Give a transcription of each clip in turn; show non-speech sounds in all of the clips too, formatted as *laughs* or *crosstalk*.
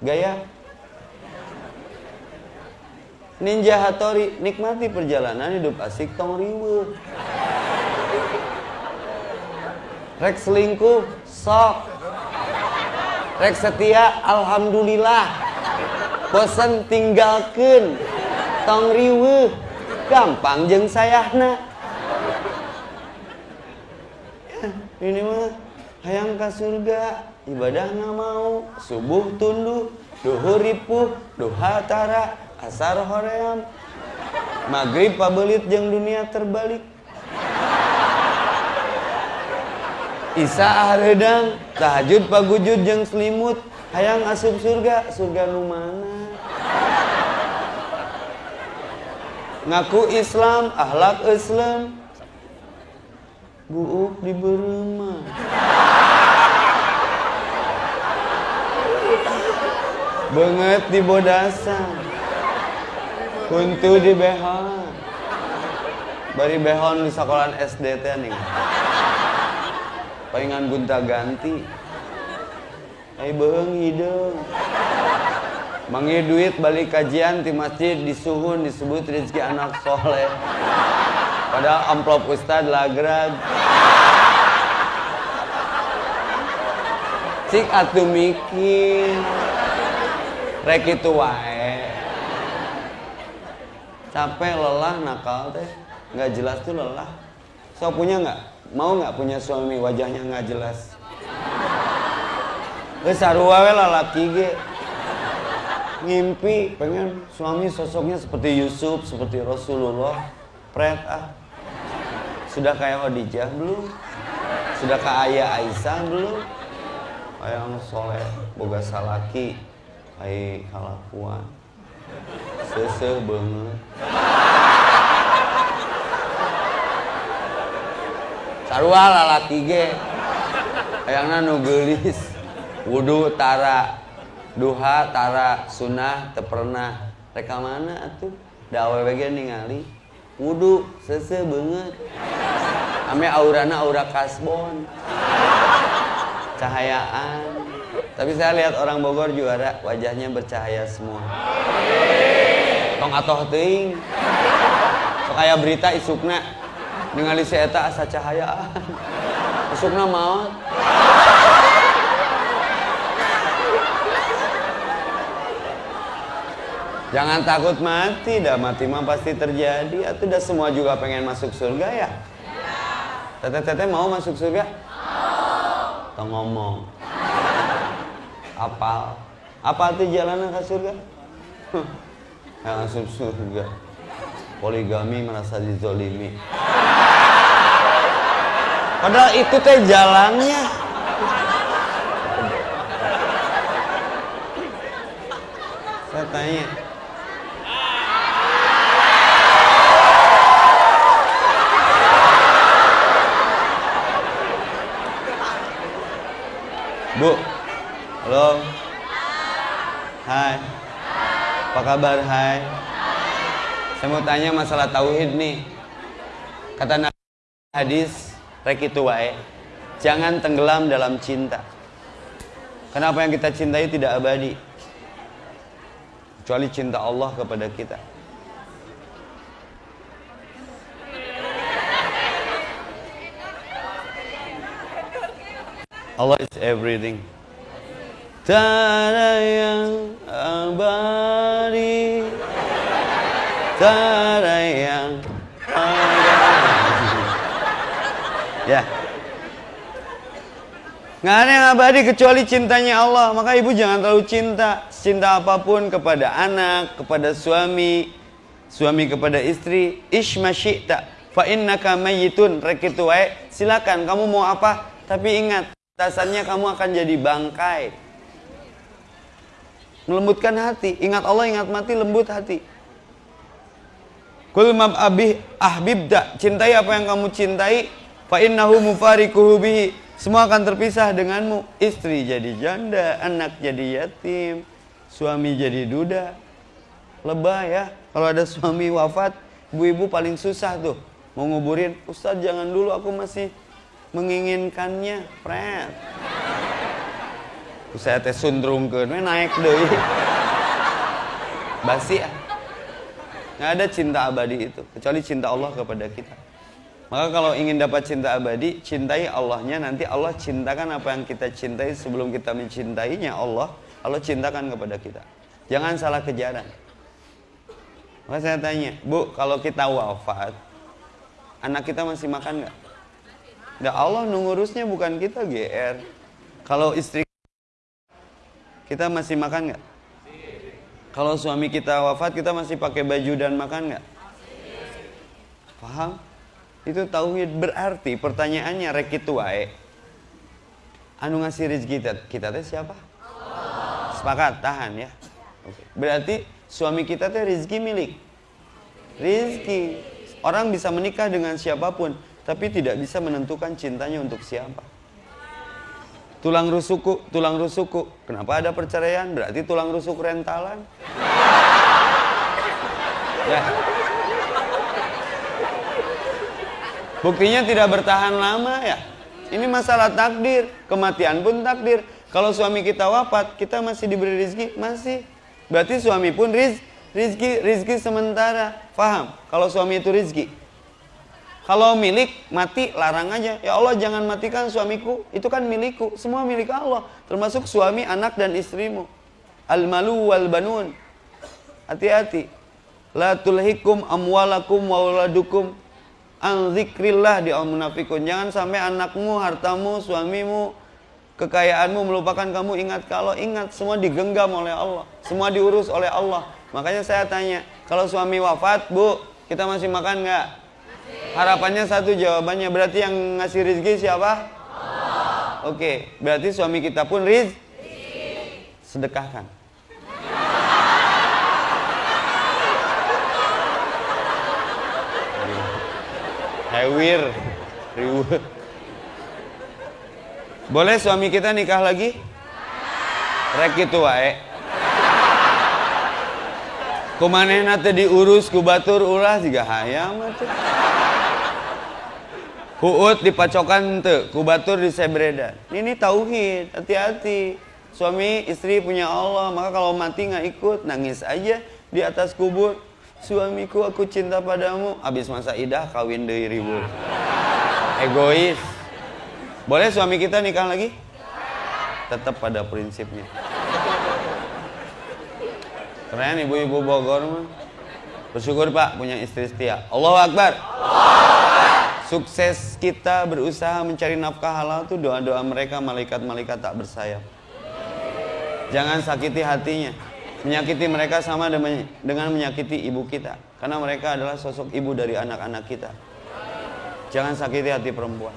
Gaya. Ninja Hattori, nikmati perjalanan hidup asik tong riwe. Rek selingkuh, sok. Rek setia, alhamdulillah. Bosan tinggalkan. Tong riwe. Gampang jeng sayahna. Ya, ini mah hayang ke surga ibadah nggak mau. Subuh tunduh duhur ripuh duha tara asar hoream. Maghrib pabelit jeng dunia terbalik. Isa ahredang tahajud pagujud jeng selimut. Hayang asup surga surga nu mana? Ngaku Islam ahlak Islam. Buuk di berema banget di bodasan kuntu di behon. Bari behon di sekolahan SD teh nih. Palingan gunta ganti. Ay beung hidung mangi duit balik kajian di masjid disuhun disebut rezeki anak soleh. Padahal amplop ustad lagrag cik atuh mikir rek itu wae. Capek lelah nakal teh. Nggak jelas tuh lelah. So punya nggak? Mau nggak punya suami wajahnya nggak jelas? Wes sarua we lalaki ge. Ngimpi pengen suami sosoknya seperti Yusuf seperti Rasulullah. Pret ah. Sudah kayak Khadijah belum? Sudah kayak Aisyah belum? Ayang soleh boga salaki ai kalakuan sese banget. Sarua lalaki ge ayangna nu geulis wudu tara. Duha tara. Sunnah teu pernah reka mana atuh? Da awewe ningali. Wudu sese banget. Ame aurana aura kasbon. Cahayaan tapi saya lihat orang Bogor juara wajahnya bercahaya semua tong atoh teuing sok aya berita isukna ningali si eta asa cahayaan *laughs* isukna maot Jangan takut mati, dah mati mah pasti terjadi. Atau dah semua juga pengen masuk surga ya? Teteh-teteh mau masuk surga? Mau. Tong ngomong. Apal. Apa tuh jalanan ke surga? *laughs* Yang masuk surga. Poligami merasa dizolimi. Padahal itu teh jalannya. Saya tanya, Bu, halo. Hai. Apa kabar? Hai. Saya mau tanya masalah tauhid nih. Kata Nabi hadis, rek itu wae. Jangan tenggelam dalam cinta. Kenapa yang kita cintai tidak abadi? Kecuali cinta Allah kepada kita. Allah is everything. Tiada yang abadi, tiada yang abadi. Ya. Nggak ada yang abadi kecuali cintanya Allah. Maka ibu jangan terlalu cinta. Cinta apa pun kepada anak, kepada suami, suami kepada istri. Ishma syi'ta. Fa innaka mayyitun. Rekitu wae. Silakan kamu mau apa? Tapi ingat, Dasarnya kamu akan jadi bangkai. Melembutkan hati. Ingat Allah, ingat mati, lembut hati. Kul mab abih ahbibda. Cintai apa yang kamu cintai. Fa innahu mufarikuhu. Semua akan terpisah denganmu. Istri jadi janda, anak jadi yatim, suami jadi duda. Lebah ya. Kalau ada suami wafat, ibu-ibu paling susah tuh. Mau nguburin, Ustadz jangan dulu aku masih menginginkannya, Fred. Saya teh sundrungkeun we naik deui basi ah nggak ada cinta abadi itu kecuali cinta Allah kepada kita. Maka kalau ingin dapat cinta abadi cintai Allahnya. Nanti Allah cintakan apa yang kita cintai. Sebelum kita mencintainya Allah Allah cintakan kepada kita. Jangan salah kejaran. Maka saya tanya bu kalau kita wafat anak kita masih makan nggak? Ya Allah nungurusnya bukan kita GR. Kalau istri kita masih makan nggak? Kalau suami kita wafat kita masih pakai baju dan makan nggak? Paham? Itu tauhid berarti pertanyaannya rekitu wae. Anu ngasih rezeki kita, kita teh siapa? Sepakat, tahan ya. Berarti suami kita teh rezeki milik. Rizki. Orang bisa menikah dengan siapa pun, tapi tidak bisa menentukan cintanya untuk siapa. Tulang rusukku, tulang rusukku. Kenapa ada perceraian? Berarti tulang rusuk rentalan. Ya. Buktinya tidak bertahan lama ya. Ini masalah takdir, kematian pun takdir. Kalau suami kita wafat, kita masih diberi rezeki, masih. Berarti suami pun riz, rizki, rizki sementara. Faham? Kalau suami itu rizki. Kalau milik mati larang aja. Ya Allah jangan matikan suamiku. Itu kan milikku. Semua milik Allah. Termasuk suami, anak dan istrimu. Al malu wal banun. Hati-hati. La tulhikum amwalakum wa waladukum an zikrillah di al munafikun. Jangan sampai anakmu, hartamu, suamimu, kekayaanmu melupakan kamu ingat kalau ingat semua digenggam oleh Allah, semua diurus oleh Allah. Makanya saya tanya, kalau suami wafat, Bu, kita masih makan nggak? Harapannya satu jawabannya berarti yang ngasih rezeki siapa? Allah. Oke, berarti suami kita pun riz sedekahkan. Hewir. Boleh suami kita nikah lagi? Rek itu wae. Kumanehna teh diurus ku batur ulah juga hayam atuh. Huut dipacokan teu ku batur di sebredan. Ini tauhid, hati-hati. Suami istri punya Allah, maka kalau mati nggak ikut, nangis aja di atas kubur. Suamiku aku cinta padamu. Habis masa idah kawin deui ribut. Egois. Boleh suami kita nikah lagi? Tetap pada prinsipnya. Keren ibu-ibu Bogor mah. Bersyukur Pak punya istri setia. Allahu Akbar. Sukses kita berusaha mencari nafkah halal tuh doa-doa mereka malaikat-malaikat tak bersayap. Jangan sakiti hatinya. Menyakiti mereka sama dengan menyakiti ibu kita. Karena mereka adalah sosok ibu dari anak-anak kita. Jangan sakiti hati perempuan.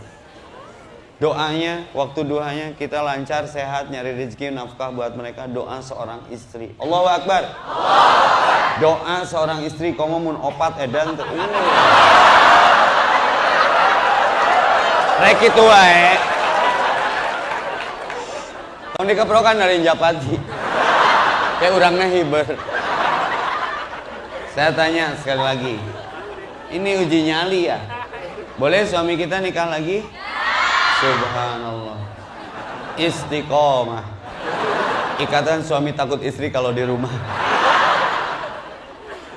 Doanya, waktu doanya kita lancar, sehat, nyari rezeki, nafkah buat mereka. Doa seorang istri. Allahu Akbar. Doa seorang istri, kamu mun opat edan. Uh. Rek itu wae. Tong dikeprokan dari Japati. Kayak orangnya hiber. Saya tanya sekali lagi. Ini uji nyali ya? Boleh suami kita nikah lagi? Subhanallah. Istiqomah. Ikatan suami takut istri kalau di rumah.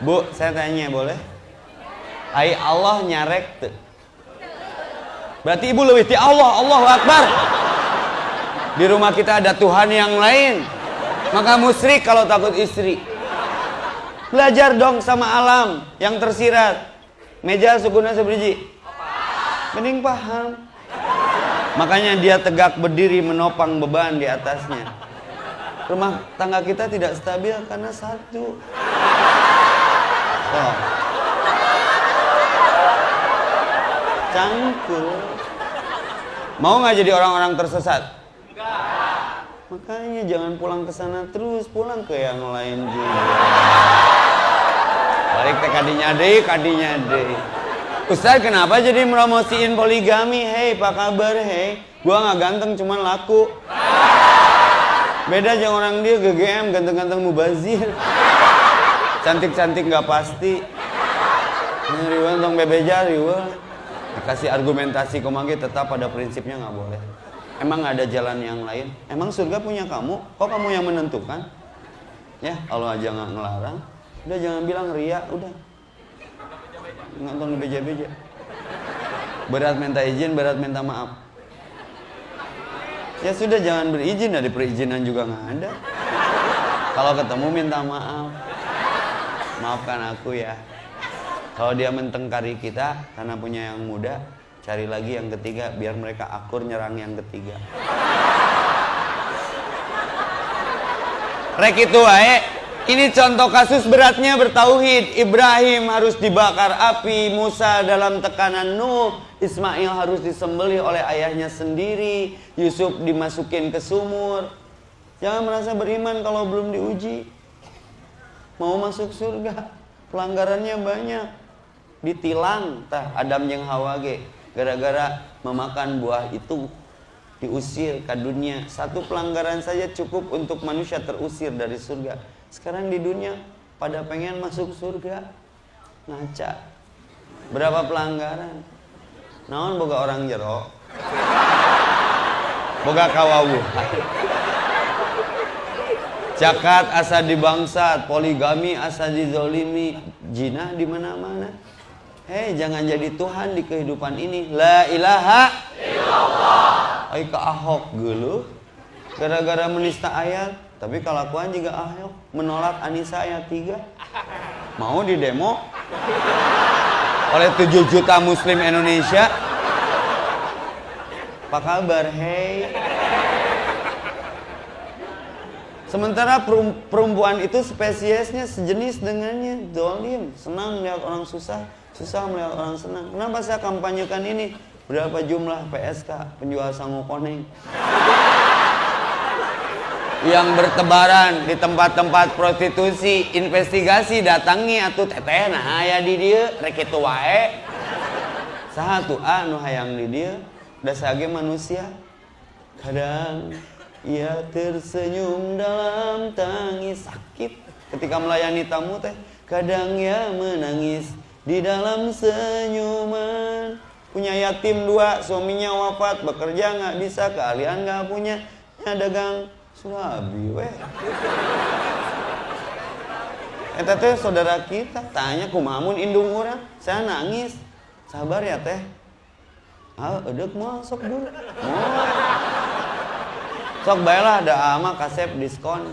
Bu, saya tanya boleh? Ai Allah nyarek tuh. Berarti ibu lebih ti Allah, Allahu Akbar. Di rumah kita ada Tuhan yang lain. Maka musrik kalau takut istri. Belajar dong sama alam yang tersirat. Meja sukunya seberiji. Mending paham. Makanya dia tegak berdiri menopang beban di atasnya. Rumah tangga kita tidak stabil karena satu. Oh. Cangkul. Mau nggak jadi orang-orang tersesat? Makanya jangan pulang ke sana terus, pulang ke yang lain juga. Balik ke kadinya deh, kadinya deh. Ustaz kenapa jadi meromosiin poligami? Hei, apa kabar? Hei, gua nggak ganteng cuman laku. Beda jangan orang dia GGM ganteng-ganteng mubazir. Cantik-cantik nggak pasti. Riwa tong bebeja riwa. Dikasih argumentasi komangge tetap pada prinsipnya nggak boleh. Emang ada jalan yang lain? Emang surga punya kamu? Kok kamu yang menentukan? Ya, Allah aja nggak ngelarang. Udah jangan bilang ria, udah. Nonton beja-beja. Berat minta izin, berat minta maaf. Ya sudah jangan berizin, dari perizinan juga nggak ada. Kalau ketemu minta maaf. Maafkan aku ya. Kalau dia mentengkari kita karena punya yang muda, cari lagi yang ketiga biar mereka akur nyerang yang ketiga. Rek itu wae. Ini contoh kasus beratnya bertauhid. Ibrahim harus dibakar api, Musa dalam tekanan Nuh, Ismail harus disembelih oleh ayahnya sendiri, Yusuf dimasukin ke sumur. Jangan merasa beriman kalau belum diuji. Mau masuk surga, pelanggarannya banyak. Ditilang tah Adam yang Hawa ge gara-gara memakan buah itu diusir ke dunia. Satu pelanggaran saja cukup untuk manusia terusir dari surga. Sekarang di dunia pada pengen masuk surga. Ngaca. Berapa pelanggaran? Naon boga orang jero? Boga kawawu. Cakat asa dibangsat, poligami asa dizolimi, jina di mana-mana. Hei, jangan jadi Tuhan di kehidupan ini. La ilaha illallah. Ai ka Ahok geuleuh gara-gara menista ayat, tapi kelakuan juga Ahok menolak Anissa ayat 3. Mau di demo oleh 7 juta muslim Indonesia. Apa kabar? Hei. Sementara perempuan itu spesiesnya sejenis dengannya, dolim, senang melihat orang susah, Susah melihat orang senang. Kenapa saya kampanyekan ini? Berapa jumlah PSK penjual sangu koneng? yang bertebaran di tempat-tempat prostitusi investigasi datangi atau teteh. Nah ya di dia rek itu wae. Satu anu hayang di dia. Da sage manusia. Kadang ia tersenyum dalam tangis. Sakit. Ketika melayani tamu teh kadang ia menangis di dalam senyuman. Punya yatim dua suaminya wafat. Bekerja nggak bisa keahlian nggak punya. Ya dagang surabi weh. Eta teh saudara kita tanya kumamun indung orang. Saya nangis. Sabar ya teh. Ah edek mau sok dulu. Oh. sok baiklah ada ama kasep diskon.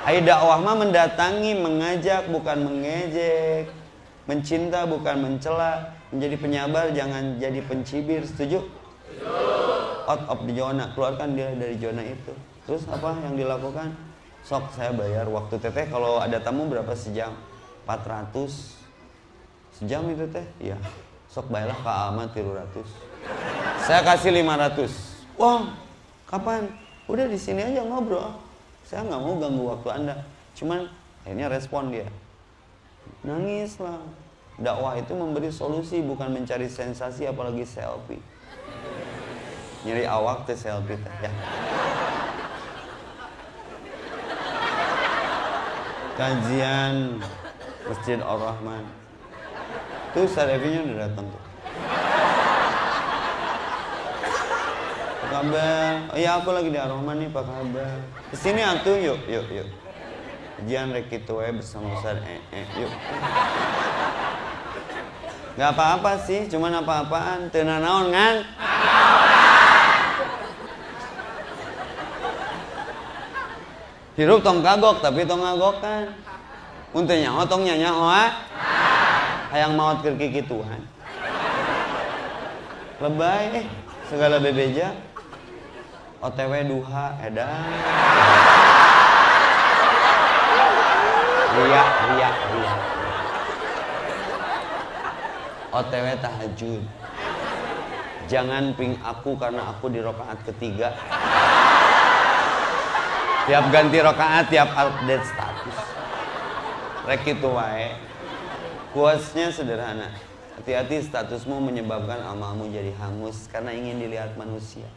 Ayo dakwah mendatangi, mengajak bukan mengejek. Mencinta bukan mencela, menjadi penyabar jangan jadi pencibir. Setuju? Out of the zona, keluarkan dia dari zona itu. Terus apa yang dilakukan? Sok saya bayar waktu teteh kalau ada tamu berapa sejam? 400 sejam itu teh? Iya. Sok bayarlah ke Alma 300. Saya kasih 500. Wah, kapan? Udah di sini aja ngobrol. Saya nggak mau ganggu waktu Anda. Cuman akhirnya respon dia nangis lah. Dakwah itu memberi solusi bukan mencari sensasi apalagi selfie. Nyari awak teh selfie teh ya. Kajian Masjid Ar-Rahman. Tuh Sarevinya udah datang tuh. Apa kabar? Oh iya aku lagi di Ar-Rahman nih apa kabar? Ke sini atuh yuk yuk yuk Jian rek itu bersama Ustaz eh, eh, yuk. Gak apa-apa sih, cuman apa-apaan. Tena naon kan? Hirup tong kagok tapi tong ngagok kan. Untuk nyawa tong nyanya hoa. Hayang maut ke kiki Tuhan. Lebay eh segala bebeja. OTW duha edan. Ria, ria, ria. OTW tahajud. Jangan ping aku karena aku di rokaat ketiga. Tiap ganti rokaat, tiap update status. Rek itu wae. Kuasnya sederhana. Hati-hati statusmu menyebabkan amalmu jadi hangus karena ingin dilihat manusia.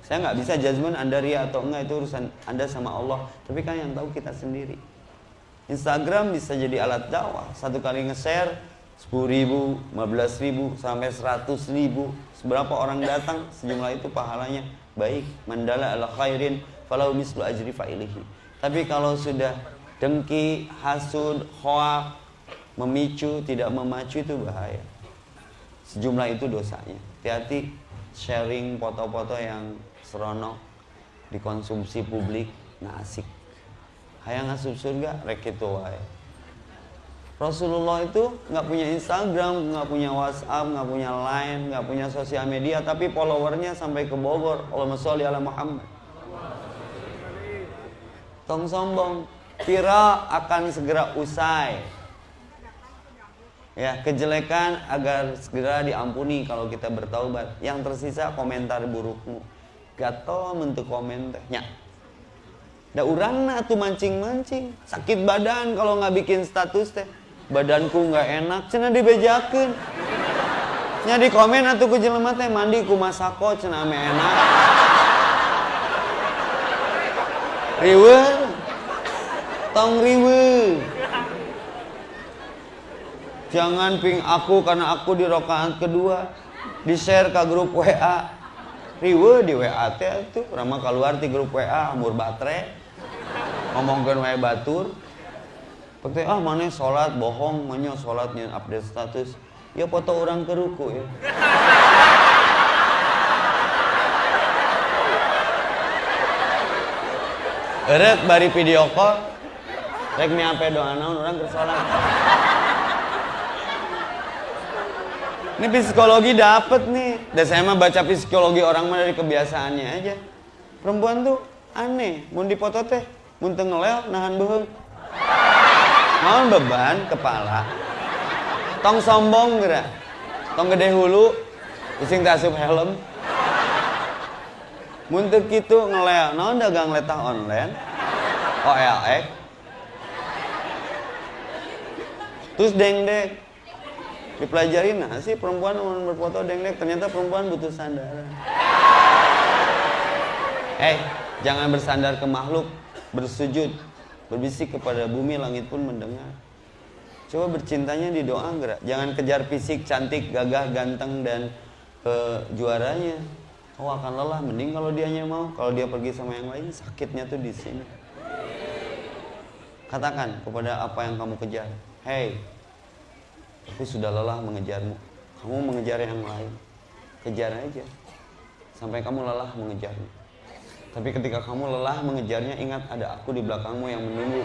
Saya nggak bisa judgement Anda ria atau enggak itu urusan Anda sama Allah. Tapi kan yang tahu kita sendiri. Instagram bisa jadi alat dakwah. Satu kali nge-share 10 ribu, 15 ribu, sampai 100 ribu. Seberapa orang datang, sejumlah itu pahalanya baik. Mandala ala khairin falau mislu ajri fa'ilihi Tapi kalau sudah dengki, hasud, hoak, memicu, tidak memacu itu bahaya. Sejumlah itu dosanya. Hati-hati sharing foto-foto yang seronok Dikonsumsi publik, nah Hayang asup surga, rek itu wae Rasulullah itu nggak punya Instagram, nggak punya WhatsApp, nggak punya Line, nggak punya sosial media, tapi followernya sampai ke Bogor. Allahumma sholli ala Muhammad. Tong sombong, viral akan segera usai. Ya, kejelekan agar segera diampuni kalau kita bertaubat. Yang tersisa komentar burukmu. Gatel mentuk komentar. Da urang tuh mancing-mancing. Sakit badan kalau nggak bikin status teh. Badanku nggak enak cina dibejakan nya di komen atau ku jelema teh mandi ku masako cina ame enak. Riwe tong riwe jangan ping aku karena aku di rokaat kedua. Di share ke grup WA riwe di WA teh tuh rama keluar di grup WA amur baterai ngomongkan WA batur Pakai ah mana sholat bohong, mana sholatnya update status. Ya foto orang ke ruku ya. Eret bari video call, rek mi ampe doa naon orang ke. Ini psikologi dapet nih. Dan saya mah baca psikologi orang mah dari kebiasaannya aja. Perempuan tuh aneh, mau dipoto teh, mau ngelel nahan beheng. Mau beban kepala. Tong sombong gerak. Tong gede hulu ising tasup helm. Muntah gitu ngelel. Naon dagang letah online? OLX terus deng deng dipelajari nah sih perempuan mau berfoto deng deng ternyata perempuan butuh sandaran. Eh jangan bersandar ke makhluk bersujud Berbisik kepada bumi, langit pun mendengar. Coba bercintanya di doa gerak. Jangan kejar fisik, cantik, gagah, ganteng, dan uh, juaranya. Kau akan lelah. Mending kalau dianya mau. Kalau dia pergi sama yang lain, sakitnya tuh di sini. Katakan kepada apa yang kamu kejar. Hei, aku sudah lelah mengejarmu. Kamu mengejar yang lain. Kejar aja. Sampai kamu lelah mengejarnya. Tapi ketika kamu lelah mengejarnya, ingat ada aku di belakangmu yang menunggu.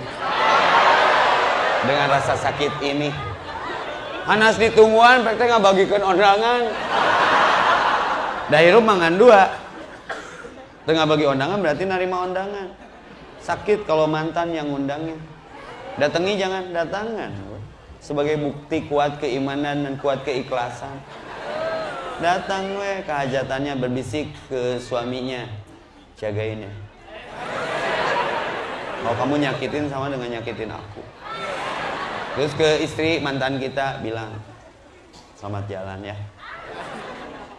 Dengan rasa sakit ini. Hanas ditungguan, PT nggak bagikan undangan. Dahiru mangan dua. Tengah bagi undangan berarti narima undangan. Sakit kalau mantan yang undangnya. Datangi jangan datangan. Sebagai bukti kuat keimanan dan kuat keikhlasan. Datang we kehajatannya berbisik ke suaminya jagain ya kalau kamu nyakitin sama dengan nyakitin aku. Terus ke istri mantan kita bilang selamat jalan ya.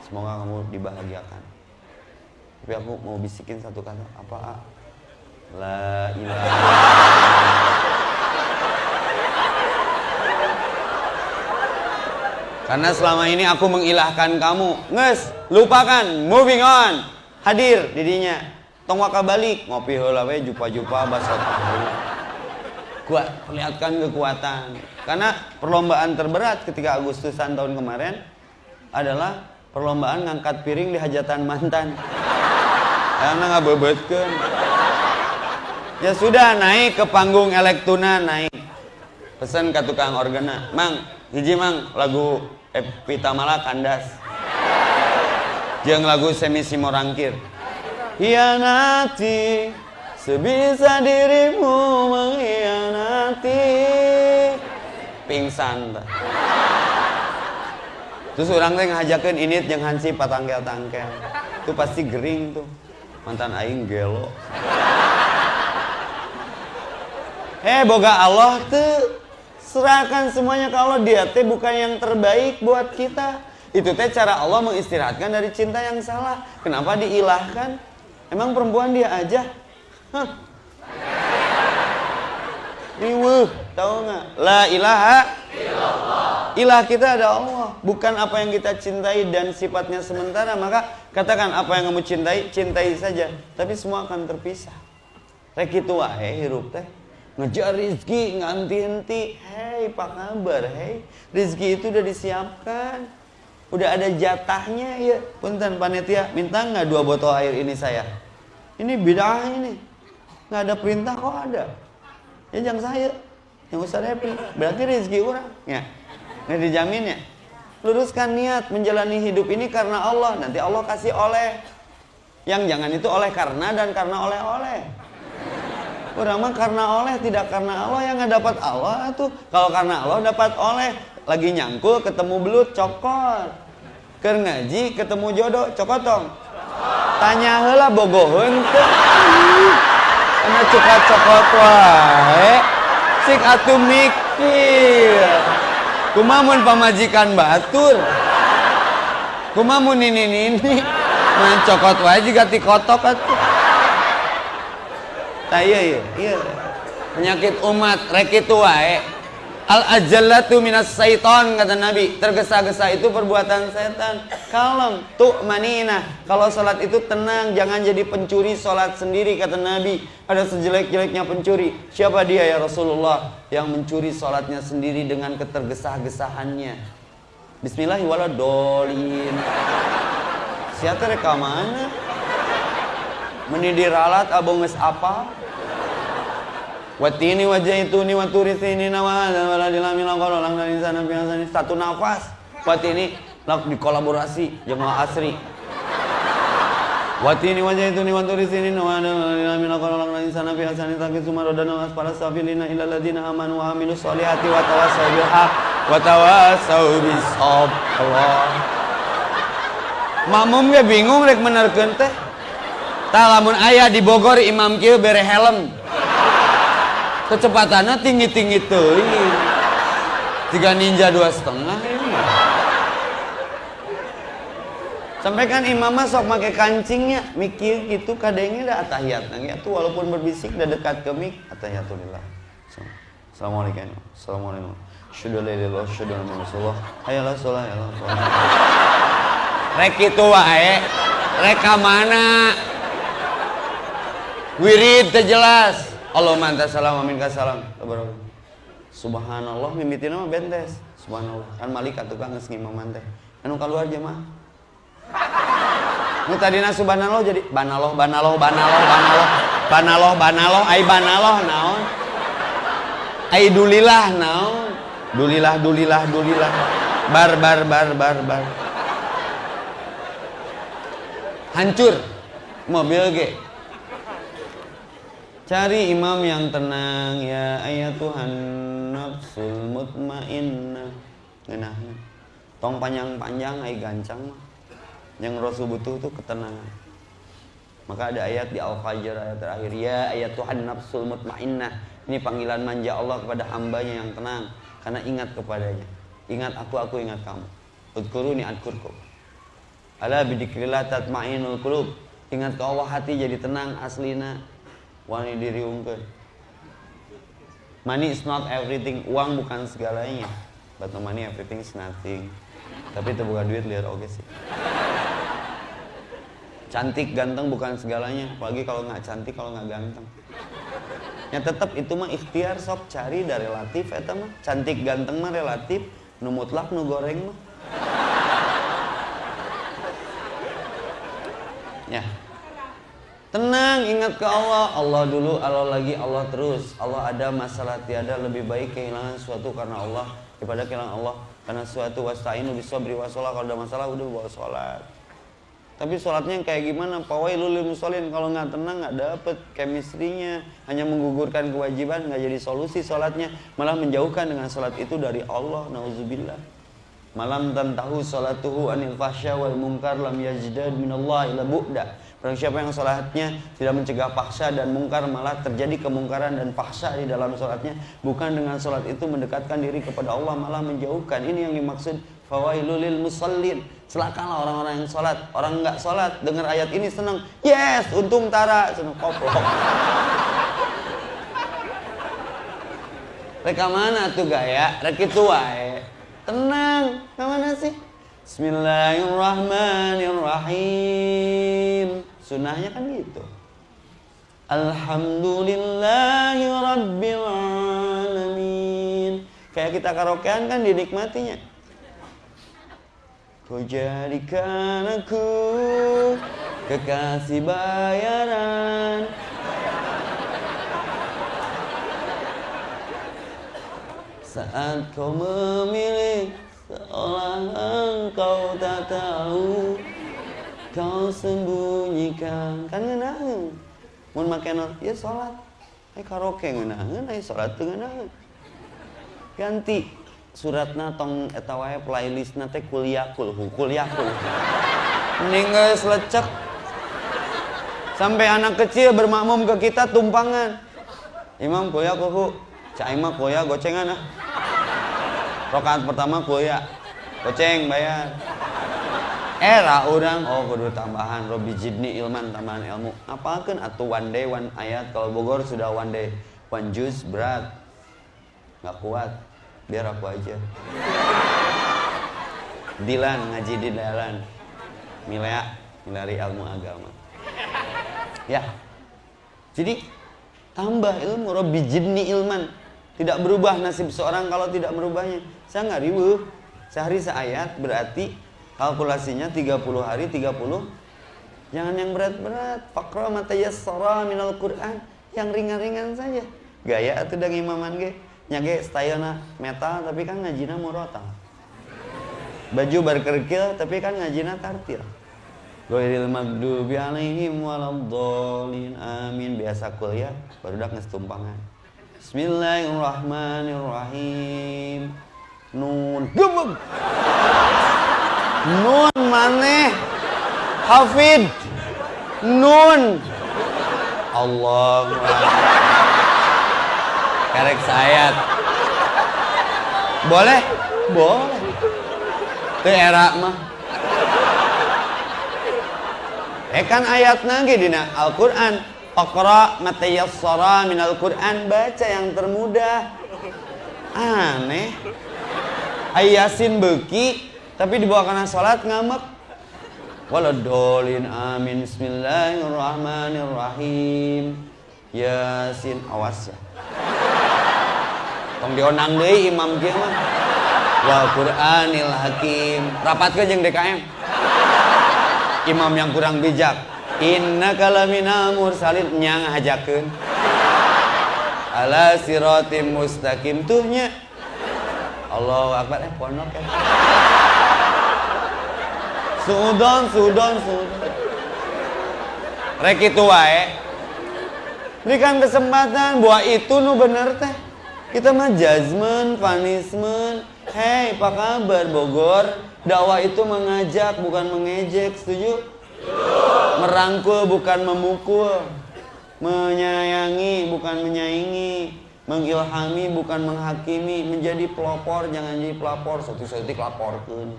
Semoga kamu dibahagiakan. Tapi aku mau bisikin satu kata apa ah? la ilaha karena selama ini aku mengilahkan kamu. Nges lupakan. Moving on hadir didinya. Tong waka balik. Ngopi heula we jupa-jupa basa kuat perlihatkan kekuatan. Karena perlombaan terberat ketika Agustusan tahun kemarin adalah perlombaan ngangkat piring di hajatan mantan. Karena nggak bebetkan ya sudah naik ke panggung elektuna naik. Pesan ke tukang organa. Mang hiji mang lagu Epita Mala kandas Jeng lagu semi simorangkir. Hianati Sebisa dirimu mengkhianati Pingsan Terus orang teh ngajakin ini yang hansi patangkel-tangkel. Itu pasti gering tuh. Mantan aing gelo Eh boga Allah tuh Serahkan semuanya ke Allah. Dia teh bukan yang terbaik buat kita itu teh cara Allah mengistirahatkan dari cinta yang salah. Kenapa diilahkan? Emang perempuan dia aja? Hah? Riwuh, tahu nggak? La ilaha illallah. Ilah kita ada Allah, bukan apa yang kita cintai dan sifatnya sementara. Maka katakan apa yang kamu cintai, cintai saja. Tapi semua akan terpisah. Rek itu wae hirup teh. Ngejar rizki nganti-henti. Hei, apa kabar? Hei, rizki itu udah disiapkan. Udah ada jatahnya ya. Punten panitia, minta nggak dua botol air ini saya? Ini bid'ah ini. Nggak ada perintah kok ada. Ya jangan saya. Yang Ustaz happy berarti rezeki orang. Ya. Nggak dijamin ya. Luruskan niat menjalani hidup ini karena Allah. Nanti Allah kasih oleh. Yang jangan itu oleh karena dan karena oleh-oleh. Orang mah karena oleh tidak karena Allah. Yang nggak dapat Allah tuh. Kalau karena Allah dapat oleh. Lagi nyangkul ketemu belut cokor ke ngaji ketemu jodoh cokotong. Tanya hela bogohun karena cokot cokot wae cik atuh mikir. Kumamun pamajikan batur? Kumamun ini ini main cokot wae juga kotok atuh. Nah iya iya. Iya. Penyakit umat rek itu wae Al ajallatu minas syaiton kata Nabi. Tergesa-gesa itu perbuatan setan. Kalem, tuh manina. Kalau salat itu tenang, jangan jadi pencuri salat sendiri kata Nabi. Ada sejelek-jeleknya pencuri. Siapa dia ya Rasulullah yang mencuri salatnya sendiri dengan ketergesa-gesahannya? Bismillahirrahmanirrahim. Siapa rekamannya? Menidir alat abang apa? Watini wajah itu ni waturi sini nama dan wala dilami langkol lang dari sana biasa satu nafas. Watini lak dikolaborasi jemaah asri. Watini wajah itu ni waturi sini nama dan wala dilami langkol lang dari sana biasa tapi sumaro dan nawas para sabilina ila ladina amanu wa amilus solihati wa tawasau bil haq wa tawasau bis Allah. Makmum ge bingung rek menerkeun teh. Tah lamun aya di Bogor imam kieu bere helm kecepatannya tinggi-tinggi tuh tiga ninja dua setengah. Ini sampai kan imam sok pakai kancingnya mikir gitu kadangnya ada atahiyat ya. Tuh walaupun berbisik udah dekat ke mik atahiyatulillah assalamualaikum. Assalamualaikum. Syudah lillah syudah rasulullah. Hayalah sholat hayalah sholat. Rek itu wae. Reka mana? Wirid terjelas Allah manta salam amin salam. Subhanallah mimitina mah bentes. Subhanallah. Kan malaikat tukang geus ngimam teh. Anu keluar aja mah. Nu tadina subhanallah jadi banaloh banaloh banaloh banaloh. Banaloh banaloh. Ai banaloh naon? Ai dulilah naon? Dulilah dulilah dulilah. Bar bar bar bar bar. Hancur. Mobil ge Cari imam yang tenang ya ayat Tuhan nafsul mutmainnah. Ngeunahna. Tong panjang-panjang ai gancang mah. Yang Rasul butuh tuh ketenangan. Maka ada ayat di Al-Fajr ayat terakhir ya ayat Tuhan nafsul mutmainnah. Ini panggilan manja Allah kepada hambanya yang tenang karena ingat kepadanya. Ingat aku, aku ingat kamu. Udkuruni adkurku. Ala bidikrillah tatmainul qulub. Ingat ke Allah hati jadi tenang aslina wani diriungkeun money is not everything. Uang bukan segalanya. But no money everything is nothing. Tapi itu bukan duit lihat oke sih. Cantik ganteng bukan segalanya. Apalagi kalau nggak cantik kalau nggak ganteng. Ya tetap itu mah ikhtiar sok. Cari dari relatif eta mah. Cantik ganteng mah relatif. Nu mutlak nu goreng mah. Ya Tenang, ingat ke Allah. Allah dulu, Allah lagi, Allah terus. Allah ada masalah tiada lebih baik kehilangan suatu karena Allah daripada kehilangan Allah karena suatu wasta'inu bisabri wasolah kalau ada masalah udah bawa sholat. Tapi sholatnya kayak gimana? Pawailul lil musallin kalau nggak tenang nggak dapet chemistry-nya, hanya menggugurkan kewajiban nggak jadi solusi sholatnya, malah menjauhkan dengan sholat itu dari Allah. Nauzubillah. Malam tantahu sholatuhu anil fahsya wal munkar lam yajdad minallah ila bu'da. Barang siapa yang sholatnya tidak mencegah paksa dan mungkar malah terjadi kemungkaran dan paksa di dalam sholatnya bukan dengan sholat itu mendekatkan diri kepada Allah malah menjauhkan ini yang dimaksud fawailulil musallin celakalah orang-orang yang sholat orang nggak sholat dengar ayat ini senang yes untung tara senang koplok Reka mana tuh gaya? Rek itu wae. Tenang sih? Bismillahirrahmanirrahim. Sunnahnya kan gitu. Alhamdulillahi Rabbil Alamin. Kayak kita karaokean kan dinikmatinya. Kau jadikan aku kekasih bayaran Saat kau memilih seolah engkau tak tahu Kau sembunyikan. Kan ngenahan Mun make ya sholat. Ay karaoke ngenahan, ay sholat tuh ngenahan Ganti suratna tong eta wae playlistna teh kuliahkul kuliahkul. Mending geus sampai anak kecil bermakmum ke kita tumpangan. Imam kuliah kuhu cak imam kuliah gocengan ah. Rokaat pertama kuliah. Goceng bayar era orang oh kudu tambahan Robi Jibni ilman tambahan ilmu. Apalkan atau one day one ayat kalau Bogor sudah one day one juz berat. Nggak kuat biar aku aja. Dilan ngaji di dalan Milea milari ilmu agama. Ya. Jadi tambah ilmu Robi jibni ilman. Tidak berubah nasib seorang kalau tidak merubahnya. Saya nggak ribu sehari seayat berarti kalkulasinya 30 hari 30 jangan yang berat-berat. Fakra matayassara minal Quran. Yang ringan-ringan saja. Gaya atau dengan imaman ge. Nyage stylena metal tapi kan ngajina murotal. Baju berkerkil tapi kan ngajina tartil. Ghairil magdubi alaihim waladdallin. Amin. Biasa kuliah baru dak ngestumpangan Bismillahirrahmanirrahim. Nun gemeg Nun maneh Hafid Nun Allah Karek sayat. Boleh? Boleh. Itu era mah. Eh kan ayat nage dina Al-Quran. Iqra matayassara al Quran. Baca yang termudah. Aneh. Ayasin beki. Tapi dibawa karena sholat ngamek. Waladolin amin. Bismillahirrahmanirrahim. Yasin. Awas ya. Tong dionang deui imam kieu mah. Wal qur'anil hakim. Rapatkeun jeung DKM imam yang kurang bijak. Inna kalamina mursalin. Nyang hajakeun ala siratim mustaqim. Tuhnya. Allahu akbar. Eh pondok ya sudon sudon sudon rek itu wae berikan kesempatan buat itu nu bener teh kita mah judgment, punishment. Hei, apa kabar Bogor? Dakwah itu mengajak bukan mengejek, setuju? Merangkul bukan memukul. Menyayangi bukan menyaingi. Mengilhami bukan menghakimi. Menjadi pelopor jangan jadi pelapor. Satu-satu laporkan.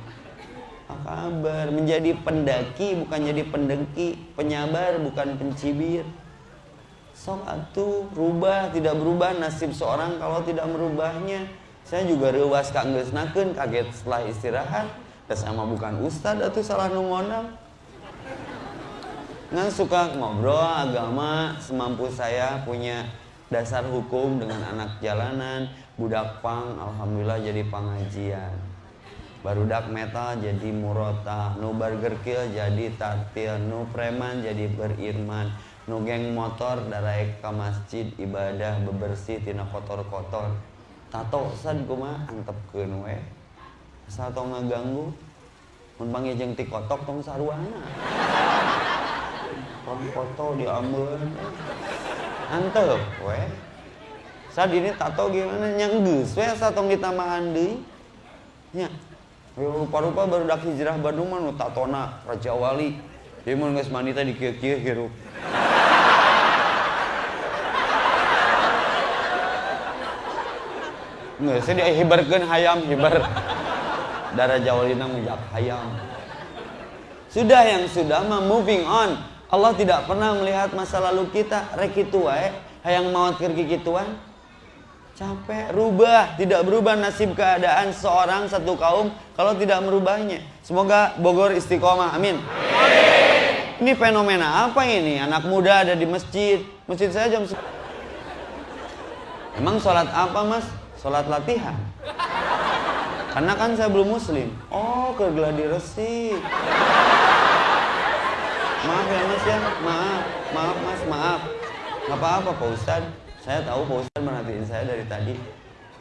Apa kabar? Menjadi pendaki bukan jadi pendengki. Penyabar bukan pencibir. Sok atuh rubah tidak berubah nasib seorang kalau tidak merubahnya. Saya juga rewas kak naken kaget setelah istirahat. Dan sama bukan ustad atau salah nungondang ngan suka ngobrol agama semampu saya punya dasar hukum dengan anak jalanan. Budak pang alhamdulillah jadi pengajian barudak metal jadi murota. Nu burger kill jadi tatil nu preman jadi berirman. Nugeng motor darai ke masjid ibadah bebersih tina kotor-kotor. Tato sad kuma antepkeun we. Asal tong ngaganggu mun panggil ti kotok tong saruana. Tong foto diambil antep we. Saat ini tato gimana? Yang geus we tong ditambahan deui nya rupa-rupa baru dak hijrah Bandung mah nu tatona Raja Wali Ieu mun geus mandi teh dikieu-kieu hirup Nggak, saya dihibarkan hayam, hibar. Darah jawalina menjak hayam. Sudah yang sudah mah moving on. Allah tidak pernah melihat masa lalu kita. Rek itu hayang maut keur kituan. Capek, rubah, tidak berubah nasib keadaan seorang satu kaum kalau tidak merubahnya. Semoga Bogor istiqomah, amin. Ini fenomena apa ini? Anak muda ada di masjid, masjid saya jam Emang sholat apa mas? Sholat latihan. Karena kan saya belum muslim. Oh, ke gladi resi. Maaf ya mas ya, maaf, maaf mas, maaf. Gak apa-apa Pak Ustadz. Saya tahu Pak Ustadz merhatiin saya dari tadi.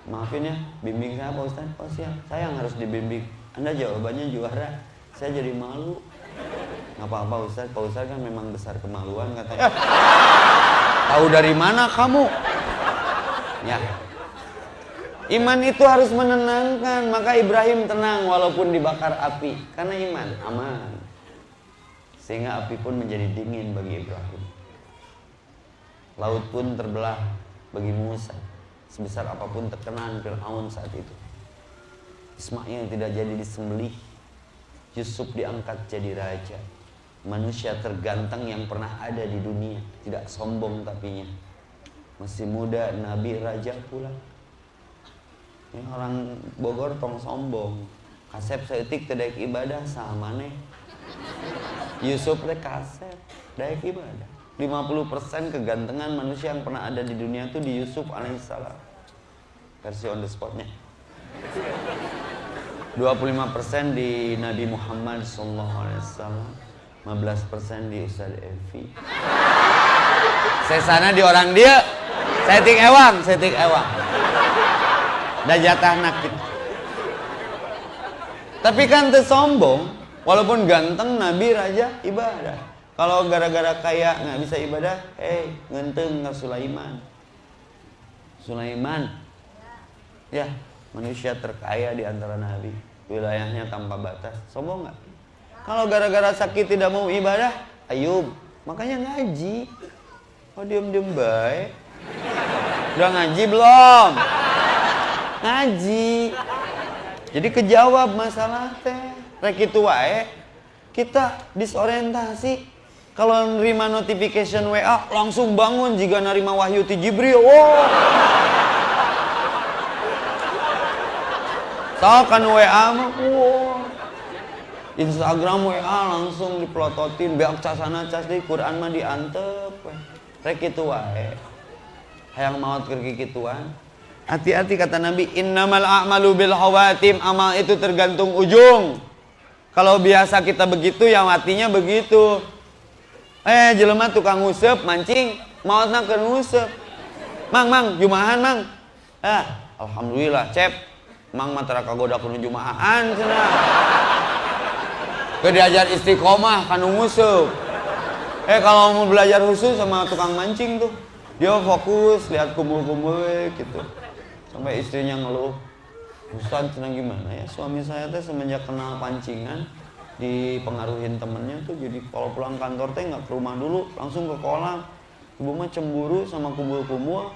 Maafin ya, bimbing saya Pak Ustadz. Oh siap, saya yang harus dibimbing. Anda jawabannya juara. Saya jadi malu. Gak apa-apa Ustadz, Pak Ustadz kan memang besar kemaluan katanya. *laughs* Tahu dari mana kamu? Ya. Iman itu harus menenangkan, maka Ibrahim tenang walaupun dibakar api karena iman aman. Sehingga api pun menjadi dingin bagi Ibrahim. Laut pun terbelah bagi Musa sebesar apa pun terkenaan Fir'aun saat itu. Ismail tidak jadi disembelih. Yusuf diangkat jadi raja. Manusia terganteng yang pernah ada di dunia, tidak sombong tapinya masih muda nabi raja pula ini orang Bogor tong sombong kasep seetik tidak ibadah sama nih Yusuf teh kasep ibadah 50% kegantengan manusia yang pernah ada di dunia itu di Yusuf alaihissalam. Versi on the spotnya. 25% di Nabi Muhammad sallallahu alaihi wasallam 15% di Ustaz Evi. Saya sana di orang dia setting ewang setting ewang. Dan jatah nakit tapi kan sombong walaupun ganteng nabi raja ibadah kalau gara-gara kaya nggak bisa ibadah eh hey, ngenteng nggak Sulaiman Sulaiman ya manusia terkaya di antara nabi wilayahnya tanpa batas sombong nggak kalau gara-gara sakit tidak mau ibadah Ayub makanya ngaji oh diem-diem baik Udah ngaji belum? Ngaji. Jadi kejawab masalah teh. Rek. Kita disorientasi. Kalau nerima notification WA langsung bangun jika nerima wahyu ti Jibril. Wow. kan WA mah wow. Instagram WA langsung dipelototin beak casana cas di Quran mah diantep. Rek itu wae hayang maut kergi kituan hati-hati kata Nabi innamal a'malu bil hawatim amal itu tergantung ujung kalau biasa kita begitu yang matinya begitu eh jelema tukang ngusep mancing. Mautna ke ngusep. Mang mang jumahan mang. Ah alhamdulillah cep. Mang matra kagoda kuno jumahan cenah. Ke diajar istiqomah kan ngusep. Eh kalau mau belajar khusus sama tukang mancing tuh dia fokus lihat kumpul-kumpul gitu. Sampai istrinya ngeluh Ustaz senang gimana ya? Suami saya teh semenjak kenal pancingan dipengaruhin temennya tuh jadi kalau pulang kantor teh nggak ke rumah dulu langsung ke kolam. Ibu mah cemburu sama kumpul-kumpul.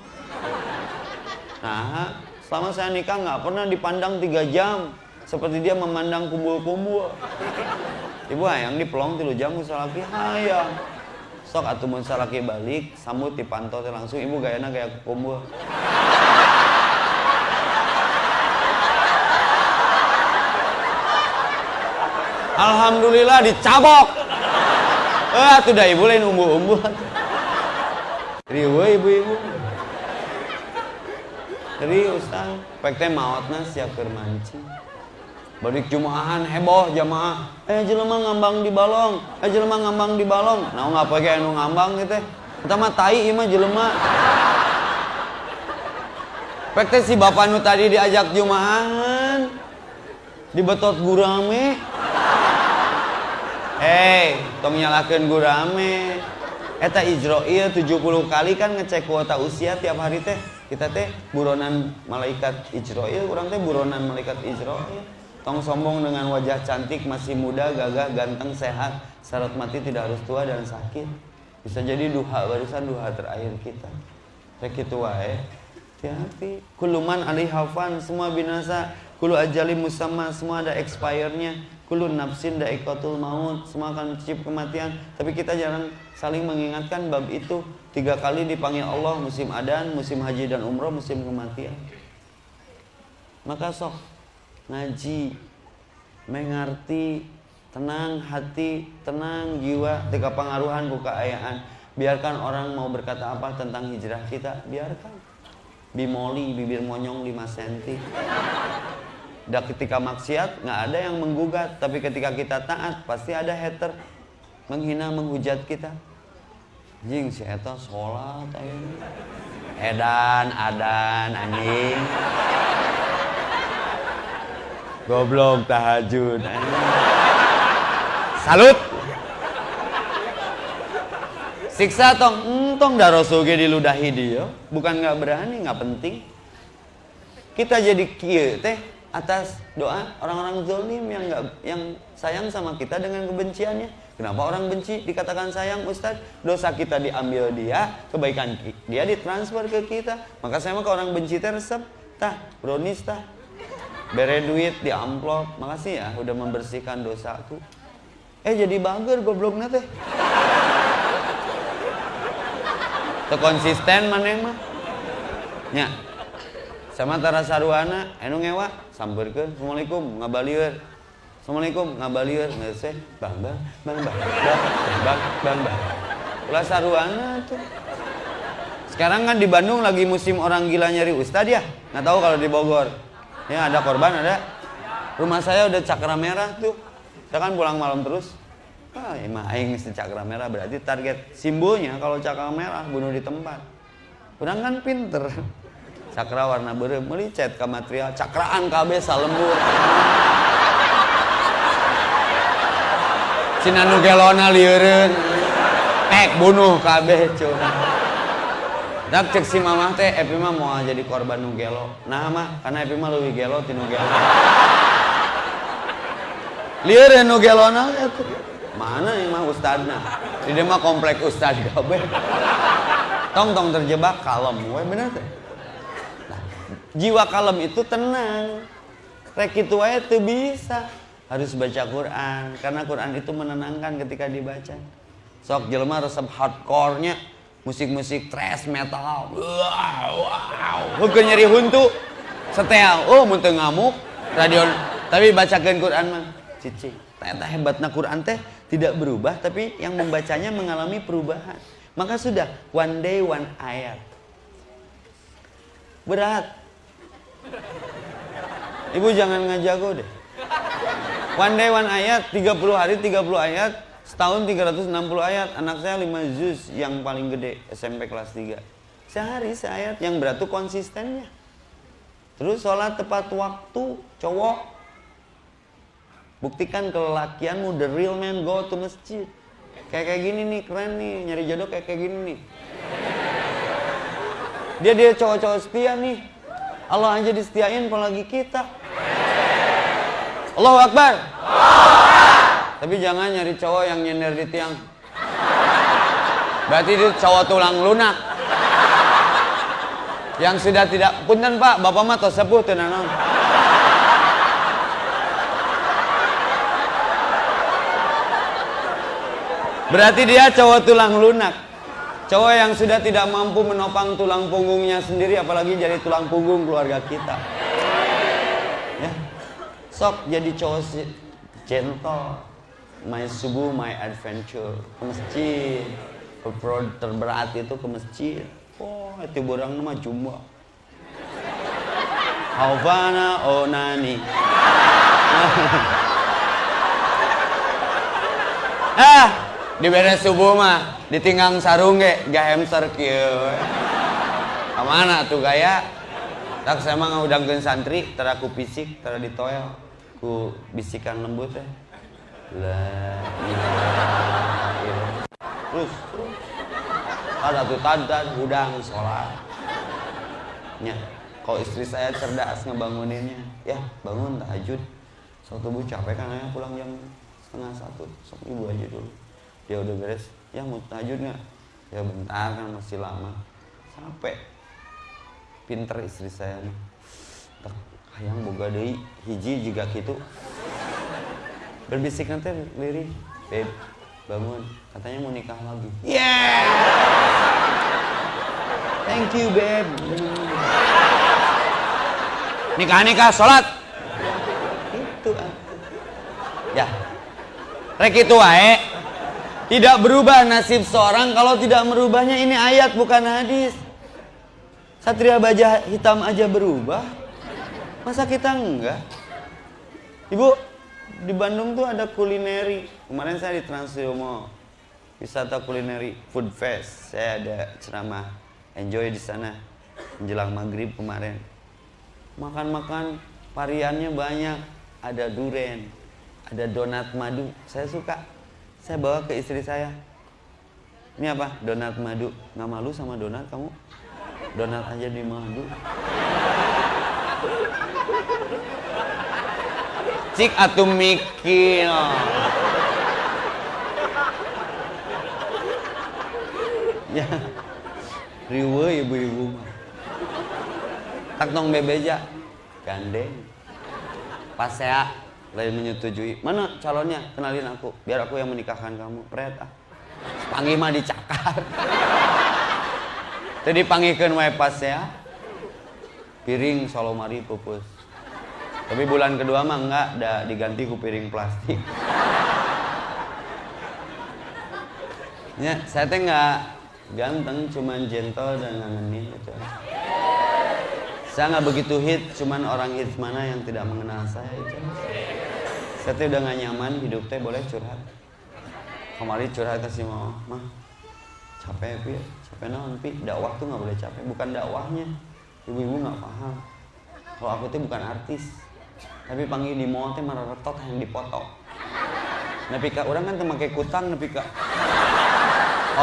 Nah selama saya nikah nggak pernah dipandang tiga jam seperti dia memandang kumpul-kumpul. Ibu hayang dipelong tilu jam lagi hayang. Sok atau mun salaki balik sambut dipantau langsung ibu gayana gaya kumpul Alhamdulillah dicabok eh tuh dah ibu lain umbu-umbu riwe ibu-ibu Jadi ustaz, pek teh maotna siap keur mancing. Jumahan heboh jamaah. Eh jelema ngambang di balong. Eh jelema ngambang di balong. Nah nggak pakai anu ngambang gitu. Kita mah tai ima jelema. Pek si bapak nu tadi diajak Jumahan. Dibetot gurame. Hei, tong nyalakan gurame. Eta Ijroil 70 kali kan ngecek kuota usia tiap hari teh. Kita teh buronan malaikat Ijroil, kurang teh buronan malaikat Ijroil. Tong sombong dengan wajah cantik, masih muda, gagah, ganteng, sehat. Syarat mati tidak harus tua dan sakit. Bisa jadi duha barisan duha terakhir kita. Kayak gitu wae. Hati-hati. Kuluman alih hafan, semua binasa. Kulu ajali musamma, semua ada expirednya. Kulun nafsin daikatul maut. Semua akan mencicip kematian. Tapi kita jarang saling mengingatkan bab itu. Tiga kali dipanggil Allah musim adan musim haji dan umroh musim kematian. Maka sok ngaji mengerti tenang hati tenang jiwa tiga pengaruhan buka ayaan biarkan orang mau berkata apa tentang hijrah kita biarkan. Bimoli bibir monyong 5 cm dan ketika maksiat nggak ada yang menggugat, tapi ketika kita taat pasti ada hater menghina menghujat kita. Jing si eta sholat. Edan, adan, anjing. Goblok tahajud. Salut. Siksa tong, entong darosuge diludahi dia. Bukan nggak berani, nggak penting. Kita jadi kieu teh atas doa orang-orang zolim yang nggak yang sayang sama kita dengan kebenciannya. Kenapa orang benci dikatakan sayang Ustadz? Dosa kita diambil dia, kebaikan dia ditransfer ke kita. Maka saya mah ke orang benci teh resep, tah brownies tah. Bere duit di amplop. Makasih ya udah membersihkan dosaku. Eh jadi bager gobloknya teh. konsisten mana mah. Ya, sama tara saruana anu ngewa sampeurkeun assalamualaikum ngabalieur assalamualaikum ngabalieur ngeuseh bang bang bang bang bang. Bang bang bang. Ulah saruana tuh. Sekarang kan di Bandung lagi musim orang gila nyari ustad ya? Nggak tahu kalau di Bogor. Ya ada korban ada. Rumah saya udah cakra merah tuh. Saya kan pulang malam terus. Ah emang aing si cakra merah. Berarti target simbolnya kalau cakra merah bunuh di tempat. Kurang kan pinter cakra warna berem melicet ke material cakraan KB salembur Cina nugelona liureun pek bunuh KB cuy Dak cek si mamah teh Epi mah mau jadi korban nugelo nah mah karena Epi mah lebih gelo ti nugelo liureun nugelona mana yang mah ustadna? Di mah komplek ustad kabeh tong tong terjebak kalem we bener teh jiwa kalem itu tenang. Rek itu aja tuh bisa. Harus baca Quran karena Quran itu menenangkan ketika dibaca. Sok jelma resep hardcore-nya. Musik-musik thrash metal. Wow wow hukum nyeri huntu. Setel oh muntah ngamuk. Radio tapi bacakan Quran mah. Cici ternyata hebatnya Quran teh tidak berubah tapi yang membacanya mengalami perubahan. Maka sudah one day one ayat. Berat Ibu jangan ngajago deh. One day one ayat, 30 hari 30 ayat, setahun 360 ayat. Anak saya 5 juz yang paling gede, SMP kelas 3. Sehari seayat yang berat tuh konsistennya. Terus sholat tepat waktu, cowok. Buktikan kelelakianmu, the real man go to masjid. Kayak kayak gini nih, keren nih, nyari jodoh kayak kayak gini nih. Dia dia cowok-cowok setia nih, Allah aja disetiain apalagi kita. Allahu Akbar. Tapi jangan nyari cowok yang nyender di tiang. Berarti itu cowok tulang lunak. Yang sudah tidak punten Pak, Bapak mah tos sepuh teu Berarti dia cowok tulang lunak. Cowok yang sudah tidak mampu menopang tulang punggungnya sendiri apalagi jadi tulang punggung keluarga kita. Ya. Sok jadi cowok si gentle. My subuh, my adventure. Ke masjid. Terberat itu ke masjid. Oh, itu borang nama jumbo. Havana onani. *laughs* ah, di beres subuh mah ditinggang sarung ge gak hamster kieu. Ke mana tuh gaya? Tak saya mah ngudangkeun santri teraku fisik tera ditoel. Ku bisikan lembut teh. La terus terus ada tuh tadan udang sholat. Nya kalau istri saya cerdas ngebanguninnya. Ya bangun tahajud. Suatu bu capek kan pulang jam setengah satu. Sok ibu aja dulu dia udah beres. Ya mau tahajud nggak? Ya bentar kan masih lama. Sampai pinter istri saya nih hayang boga deui hiji juga gitu. Berbisik nanti lirih babe bangun. Katanya mau nikah lagi. Yeah! Thank you babe nikah nikah sholat. Itu ya. Rek itu wae tidak berubah nasib seorang kalau tidak merubahnya ini ayat bukan hadis satria baja hitam aja berubah masa kita enggak ibu di Bandung tuh ada kulineri. Kemarin saya di Transyomo wisata kulineri food fest. Saya ada ceramah enjoy di sana menjelang maghrib kemarin. Makan-makan variannya banyak. Ada duren, ada donat madu. Saya suka. Saya bawa ke istri saya. Ini apa? Donat madu. Nggak malu sama donat kamu? Donat aja di madu. cik atau mikir ya riwe ibu-ibu tak nong bebeja gandeng pas saya lain menyetujui mana calonnya kenalin aku biar aku yang menikahkan kamu pret ah panggil mah dicakar jadi panggilkan wae pas ya piring solomari pupus tapi bulan kedua mah enggak, udah diganti ku piring plastik. ya, saya teh enggak ganteng, cuman gentle dan ngangenin gitu. Saya nggak begitu hit, cuman orang hit mana yang tidak mengenal saya itu. Saya teh udah nggak nyaman hidup teh boleh curhat. Kemarin curhat kasih mau, mah capek pi, capek naon pi, dakwah tuh nggak boleh capek, bukan dakwahnya. Ibu-ibu nggak paham. Kalau aku tuh bukan artis, tapi panggil di mall teh marah retot yang dipoto. Tapi kak orang kan temakai kutang tapi kak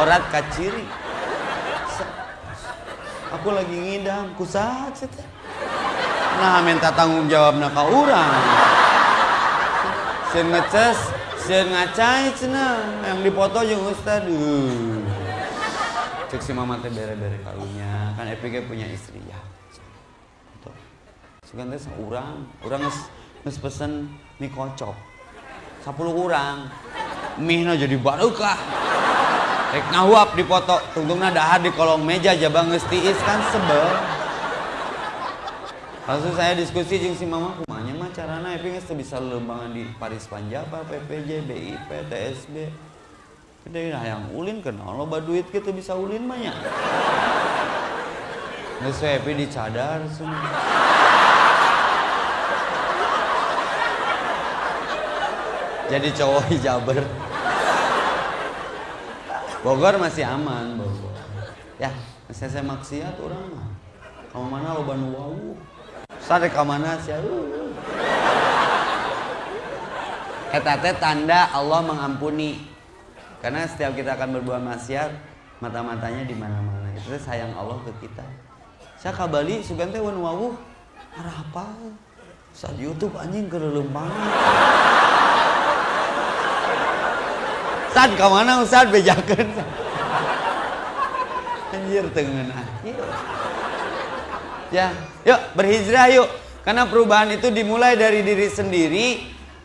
orat kaciri aku lagi ngidam. Kusat sih nah minta tanggung jawab nak orang sen ngeces sen ngacai cina. Yang dipoto jeung ustad cek si mama teh bere-bere kalunya kan EPG punya istri ya. Sugan teh seorang, orang nges, nges pesen mie kocok. 10 orang. Mie na jadi barukah. Rek ngahuap dipoto, tungtungna dahar di kolong meja jabang geus tiis kan sebel. Langsung saya diskusi jeung si mama kumanya carana epi geus bisa lembangan di Paris Panjapa, PPJ, BIP, TSB. Kita ini yang ulin kenal lo duit kita bisa ulin banyak. Nggak epi dicadar semua. jadi cowok hijaber Bogor masih aman Bogor ya saya saya maksiat orang mah kamu mana lo banu wau sare ke mana sih? Eta tanda Allah mengampuni. Karena setiap kita akan berbuat maksiat mata-matanya di mana-mana. Itu sayang Allah ke kita. Saya kabali sugante wan wawu. Arah apa? Saat YouTube anjing ke Ustad ke mana Ustad bejakan anjir tengen ya yuk berhijrah yuk. Karena perubahan itu dimulai dari diri sendiri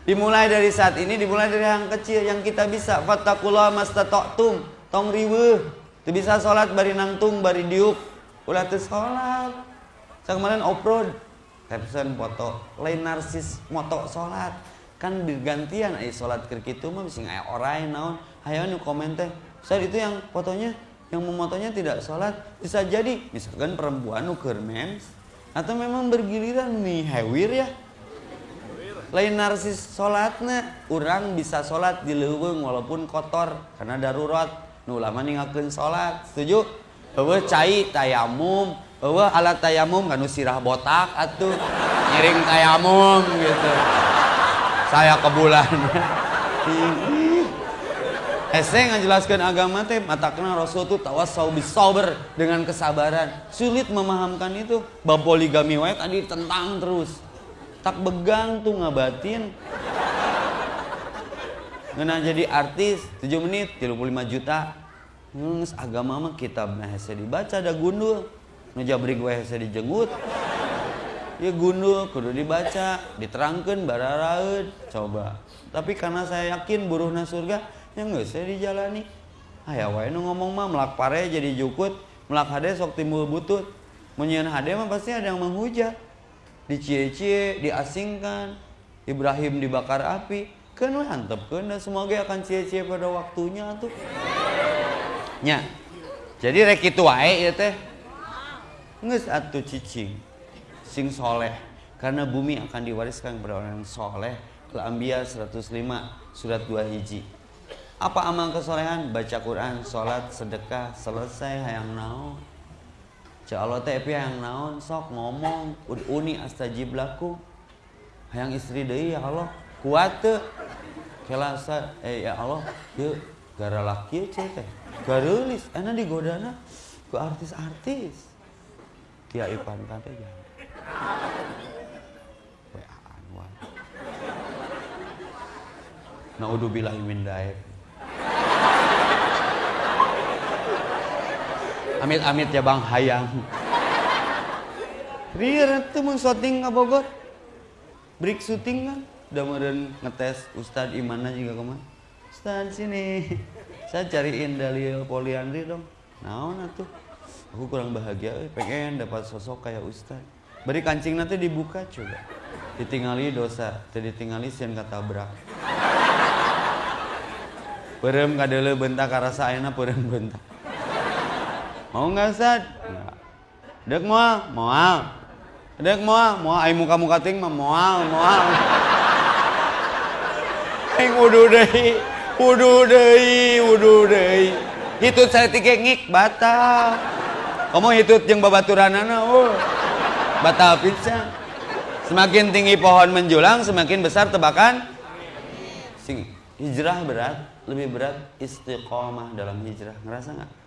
dimulai dari saat ini dimulai dari yang kecil yang kita bisa. Fattakullah mastata'tum. Tong riwe itu bisa sholat bari nangtung bari diuk. Ulah tuh sholat. Saya kemarin off-road caption foto. Lain narsis moto sholat. Kan digantian ay sholat ke itu mah bisa nggak orang naon. Hayo nu komen teh. Saat itu yang fotonya yang memotonya tidak sholat bisa jadi. Misalkan perempuan nuker mens atau memang bergiliran nih hewir ya. Lain narsis sholatnya orang bisa sholat di leuweung walaupun kotor karena darurat. Nu lama ningakeun sholat setuju? Bahwa cai tayamum bahwa alat tayamum kan sirah botak atuh ngiring tayamum gitu. Saya ke bulan *laughs* Ese ngajelaskan agama teh mata kenal Rasul tuh tawas bis sober dengan kesabaran. Sulit memahamkan itu. Bab poligami wae tadi tentang terus. Tak begang tuh ngabatin. Ngena jadi artis 7 menit 35 juta. Nges agama mah kitab nah hese dibaca ada gundul. Nu wae hese dijenggut. ya gundul kudu dibaca diterangkan bararaud coba tapi karena saya yakin buruhna surga yang nggak saya dijalani. Ayah wae nu ngomong mah melak pare jadi jukut. Melak hade sok timbul butut. Menyian hade mah pasti ada yang menghujat. Dicie-cie diasingkan. Ibrahim dibakar api. Kan hantep kan semoga akan cie-cie pada waktunya tuh. Nya jadi rek itu wae ya teh. Nges atuh cicing. Sing soleh. Karena bumi akan diwariskan kepada orang yang soleh. Al-Anbiya 105 surat 2 hiji apa amal kesolehan? Baca Quran sholat sedekah selesai hayang naon. Cak Allah teh yang naon? Sok ngomong uni astajib laku hayang istri deui ya Allah. Kuat kelasa eh ya Allah. Yuk gara laki cek teh. Enak digodana ku artis-artis. Tia Ipan kante ya. WA-an wae Naudzubillahi min daik amit-amit ya bang. Hayang. Ria itu mau syuting ke Bogor? Break syuting kan? Udah meren ngetes Ustadz Imana juga ke mana Ustadz sini. Saya cariin dalil poliandri dong. Nah tuh aku kurang bahagia pengen dapat sosok kayak Ustadz beri kancing nanti dibuka coba. Ditinggali dosa jadi ditinggali sian kata berak Perem kadele bentak karasa ayeuna perem bentak Mau nggak Ustaz? Dek moal, moal. Dek moal, moal. Ayo muka muka ting mah moal, moal. Aing wudu deui, wudu deui, wudu deui. Hitut saya tiga ngik batal. Kamu hitut yang babaturanana, oh. Batal pisan. Semakin tinggi pohon menjulang, semakin besar tebakan. Sing hijrah berat, lebih berat istiqomah dalam hijrah. Ngerasa nggak?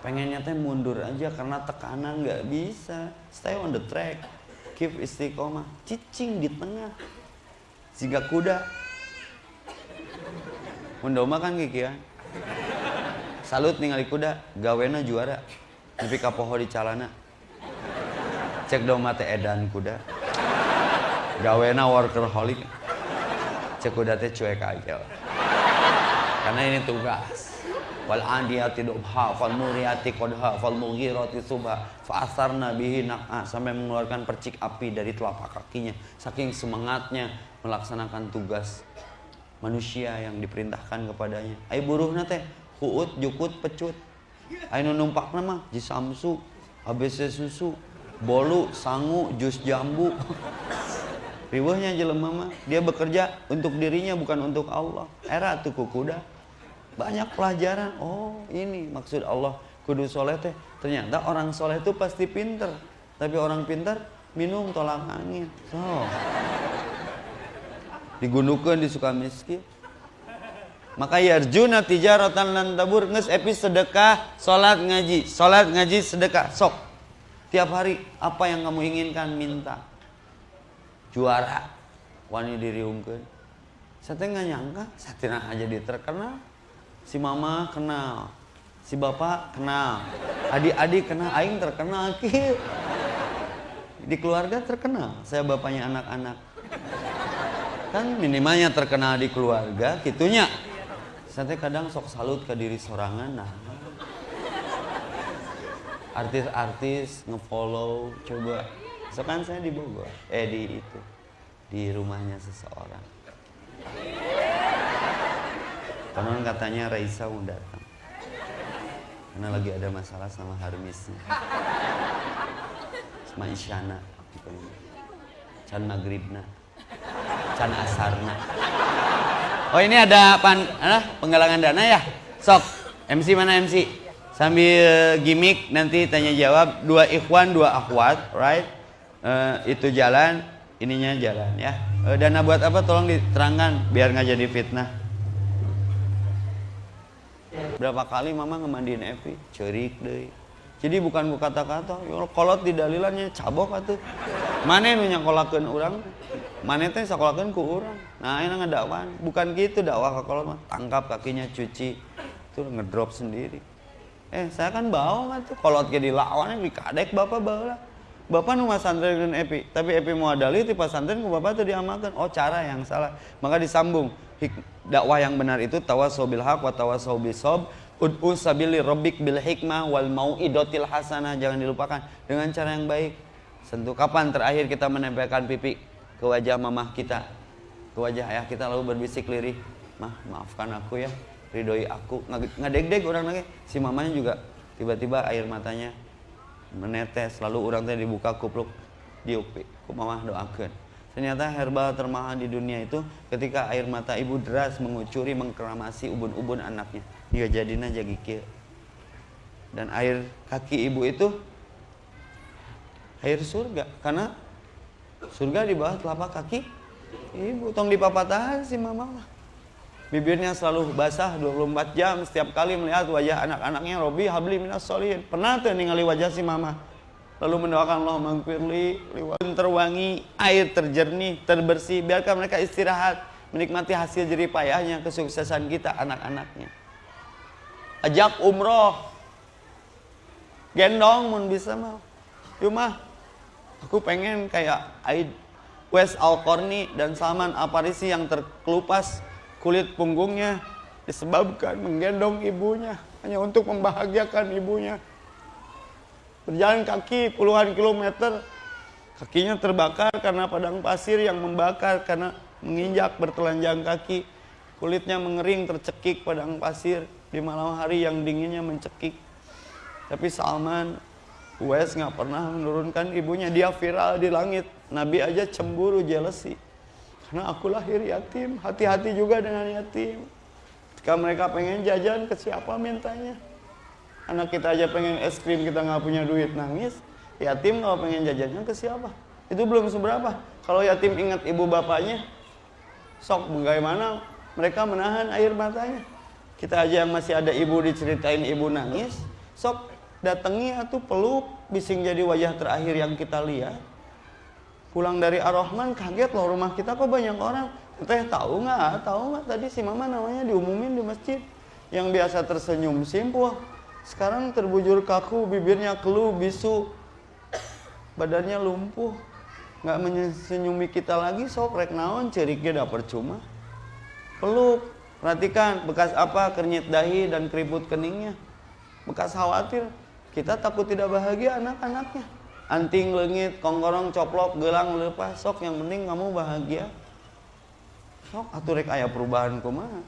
Pengennya teh mundur aja karena tekanan nggak bisa. Stay on the track. Keep istiqomah. Cicing di tengah. Jika kuda. Mundoma kan gigi ya? Salut ningali kuda. Gawena juara. Tapi kapoho di calana. Cek doma teh edan kuda. Gawena workaholic. Cek kuda teh cuek aja. Karena ini tugas wal adiyati dubha fal muriyati qadha fal mughirati subha. Fa asarna bihi naqa sampai mengeluarkan percik api dari telapak kakinya. Saking semangatnya melaksanakan tugas manusia yang diperintahkan kepadanya. Ai buruhna teh huut jukut pecut. Ai nu numpakna mah jisamsu ABC susu bolu sangu jus jambu. Riwahnya jelema mah dia bekerja untuk dirinya bukan untuk Allah. Era tuh kuda banyak pelajaran. Oh ini maksud Allah kudu soleh teh. Ternyata orang soleh itu pasti pinter. Tapi orang pinter minum tolak angin. So. Digunukan di suka miskin. Maka yarjuna tijaratan lan tabur nges epi sedekah salat ngaji. Salat ngaji sedekah sok. Tiap hari apa yang kamu inginkan minta. Juara. Wani diriungkeun saya nggak nyangka saya aja dia terkenal si mama kenal. Si bapak kenal. Adik-adik kenal. Aing terkenal *laughs* ki. Di keluarga terkenal. Saya bapaknya anak-anak. Kan minimalnya terkenal di keluarga gitunya saya kadang sok salut ke diri sorangan nah. Artis-artis ngefollow coba. So kan saya di Bogor eh di itu. Di rumahnya seseorang Konon katanya Raisa mau datang. Karena lagi ada masalah sama Harmisnya. Sama Isyana. Can Maghribna. Can Asarna. Oh ini ada pan, ada penggalangan dana ya? Sok, MC mana MC? Sambil gimmick nanti tanya jawab dua ikhwan dua akhwat, right? Uh, itu jalan, ininya jalan ya. Uh, dana buat apa? Tolong diterangkan biar nggak jadi fitnah berapa kali mama ngemandiin Evi? Cerik deh. Jadi bukan bu kata-kata ya kolot di dalilannya cabok atuh. Mana nu nyakolakeun orang mana teh sakolakeun ku orang nah ini ngedakwan bukan gitu dakwah ke kolot mah. Tangkap kakinya cuci. Itu ngedrop sendiri. Eh saya kan bawa mah tuh. Kolot ke dilawan dikadek bapak bawa Bapak nu santren Epi, tapi Epi mau adali di pesantren ku Bapak tuh diamalkan. Oh, cara yang salah. Maka disambung dakwah yang benar itu tawasau bil haq wa tawasau bisob ud'u sabili rabbik bil hikmah wal mau'idotil hasanah. Jangan dilupakan. Dengan cara yang baik. Sentuh kapan terakhir kita menempelkan pipi ke wajah mamah kita, ke wajah ayah kita lalu berbisik lirih, "Mah, maafkan aku ya, ridhoi aku." Ngadeg-deg orang lagi. Si mamanya juga tiba-tiba air matanya menetes. Lalu orang teh dibuka kupluk. Diupi ku mamah doakan ternyata herbal termahal di dunia itu ketika air mata ibu deras mengucuri mengkeramasi ubun-ubun anaknya. Dia jadinya jadi kia dan air kaki ibu itu air surga. Karena surga di bawah telapak kaki ibu. Tong dipapatahan si mama bibirnya selalu basah 24 jam. Setiap kali melihat wajah anak-anaknya Robi habli minas solihin. Pernah tuh ningali wajah si mama lalu mendoakan Allah mangfirli terwangi air terjernih terbersih biarkan mereka istirahat menikmati hasil jerih payahnya kesuksesan kita anak-anaknya. Ajak umroh. Gendong mun bisa mau yuk mah aku pengen kayak Aid Wes Al dan Salman Al yang terkelupas kulit punggungnya disebabkan menggendong ibunya hanya untuk membahagiakan ibunya. Berjalan kaki puluhan kilometer, kakinya terbakar karena padang pasir yang membakar karena menginjak bertelanjang kaki. Kulitnya mengering tercekik padang pasir di malam hari yang dinginnya mencekik. Tapi Salman Wes nggak pernah menurunkan ibunya, dia viral di langit. Nabi aja cemburu, jealousy. Karena aku lahir yatim, hati-hati juga dengan yatim. Jika mereka pengen jajan, ke siapa mintanya? Anak kita aja pengen es krim, kita nggak punya duit, nangis. Yatim kalau pengen jajannya ke siapa? Itu belum seberapa. Kalau yatim ingat ibu bapaknya, sok bagaimana mereka menahan air matanya. Kita aja yang masih ada ibu diceritain ibu nangis, sok datangi atau peluk, bising jadi wajah terakhir yang kita lihat pulang dari Ar-Rahman kaget loh rumah kita kok banyak orang teh tahu nggak tahu nggak tadi si mama namanya diumumin di masjid yang biasa tersenyum simpuh sekarang terbujur kaku bibirnya keluh bisu. Badannya lumpuh. Nggak menyenyumi kita lagi sok rek naon ceriknya dapet percuma peluk perhatikan bekas apa kernyit dahi dan keriput keningnya. Bekas khawatir kita takut tidak bahagia anak-anaknya. Anting lengit kongkorong coplok gelang lepas sok yang penting kamu bahagia. Sok atuh rek aya perubahan kumaha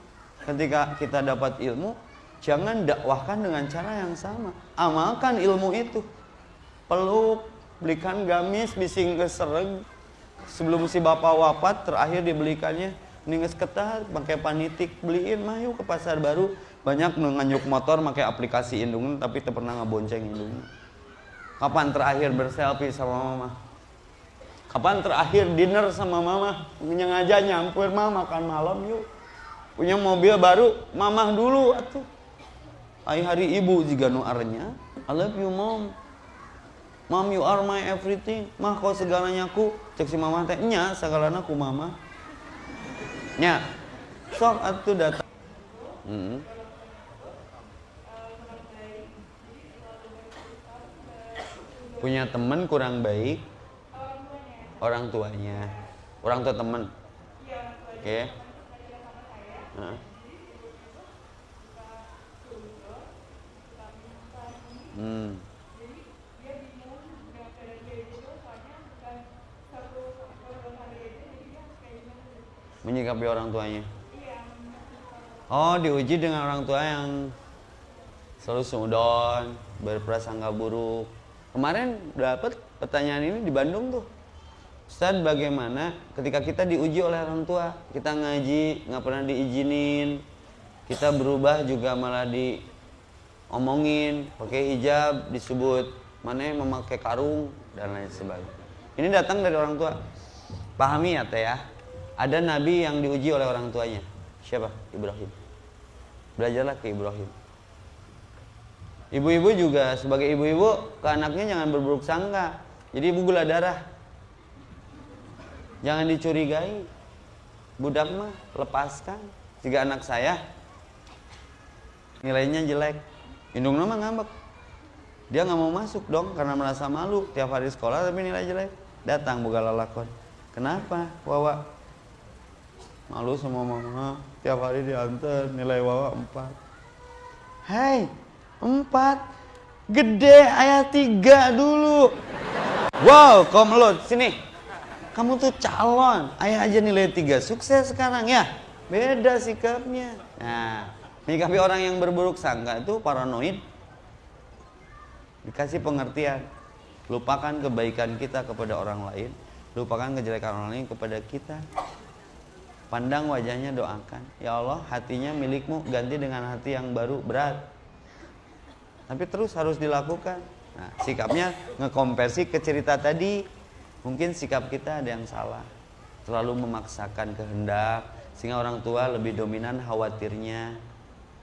ketika kita dapat ilmu jangan dakwahkan dengan cara yang sama amalkan ilmu itu peluk belikan gamis bising kesereg sebelum si bapak wafat terakhir dibelikannya ninges ketat pakai panitik beliin mah yuk ke pasar baru banyak nganyuk motor pakai aplikasi indung tapi tak pernah ngabonceng indung Kapan terakhir berselfie sama mama? Kapan terakhir dinner sama mama? Nyengaja nyampur mama makan malam yuk. Punya mobil baru, mamah dulu atuh. Ay hari ibu jika nu arnya. I love you mom. Mom you are my everything. Mah kau segalanya ku. Cek si mama teh nya segalanya ku mama. Nya. Sok atuh datang. Hmm. punya teman kurang baik orang tuanya orang tua teman oke okay. Hmm. menyikapi orang tuanya oh diuji dengan orang tua yang selalu sudon berprasangka buruk Kemarin dapat pertanyaan ini di Bandung tuh. Ustaz bagaimana ketika kita diuji oleh orang tua, kita ngaji nggak pernah diizinin, kita berubah juga malah diomongin, pakai hijab disebut mana memakai karung dan lain sebagainya. Ini datang dari orang tua. Pahami ya teh ya. Ada nabi yang diuji oleh orang tuanya. Siapa? Ibrahim. Belajarlah ke Ibrahim. Ibu-ibu juga sebagai ibu-ibu ke anaknya jangan berburuk sangka. Jadi ibu gula darah. Jangan dicurigai. Budak mah lepaskan. Jika anak saya nilainya jelek, indung nama ngambek. dia nggak mau masuk dong karena merasa malu tiap hari sekolah tapi nilai jelek. Datang buka lalakon. Kenapa wawa? Malu sama mama. Tiap hari diantar nilai wawa empat. Hai empat. Gede ayat tiga dulu. Wow komlot sini. Kamu tuh calon. Ayah aja nilai tiga. Sukses sekarang ya? Beda sikapnya. Nah menyikapi orang yang berburuk sangka itu paranoid dikasih pengertian. Lupakan kebaikan kita kepada orang lain lupakan kejelekan orang lain kepada kita. Pandang wajahnya doakan. Ya Allah hatinya milikmu ganti dengan hati yang baru berat. Tapi terus harus dilakukan. Nah sikapnya ngekompersi ke cerita tadi. Mungkin sikap kita ada yang salah. Terlalu memaksakan kehendak sehingga orang tua lebih dominan khawatirnya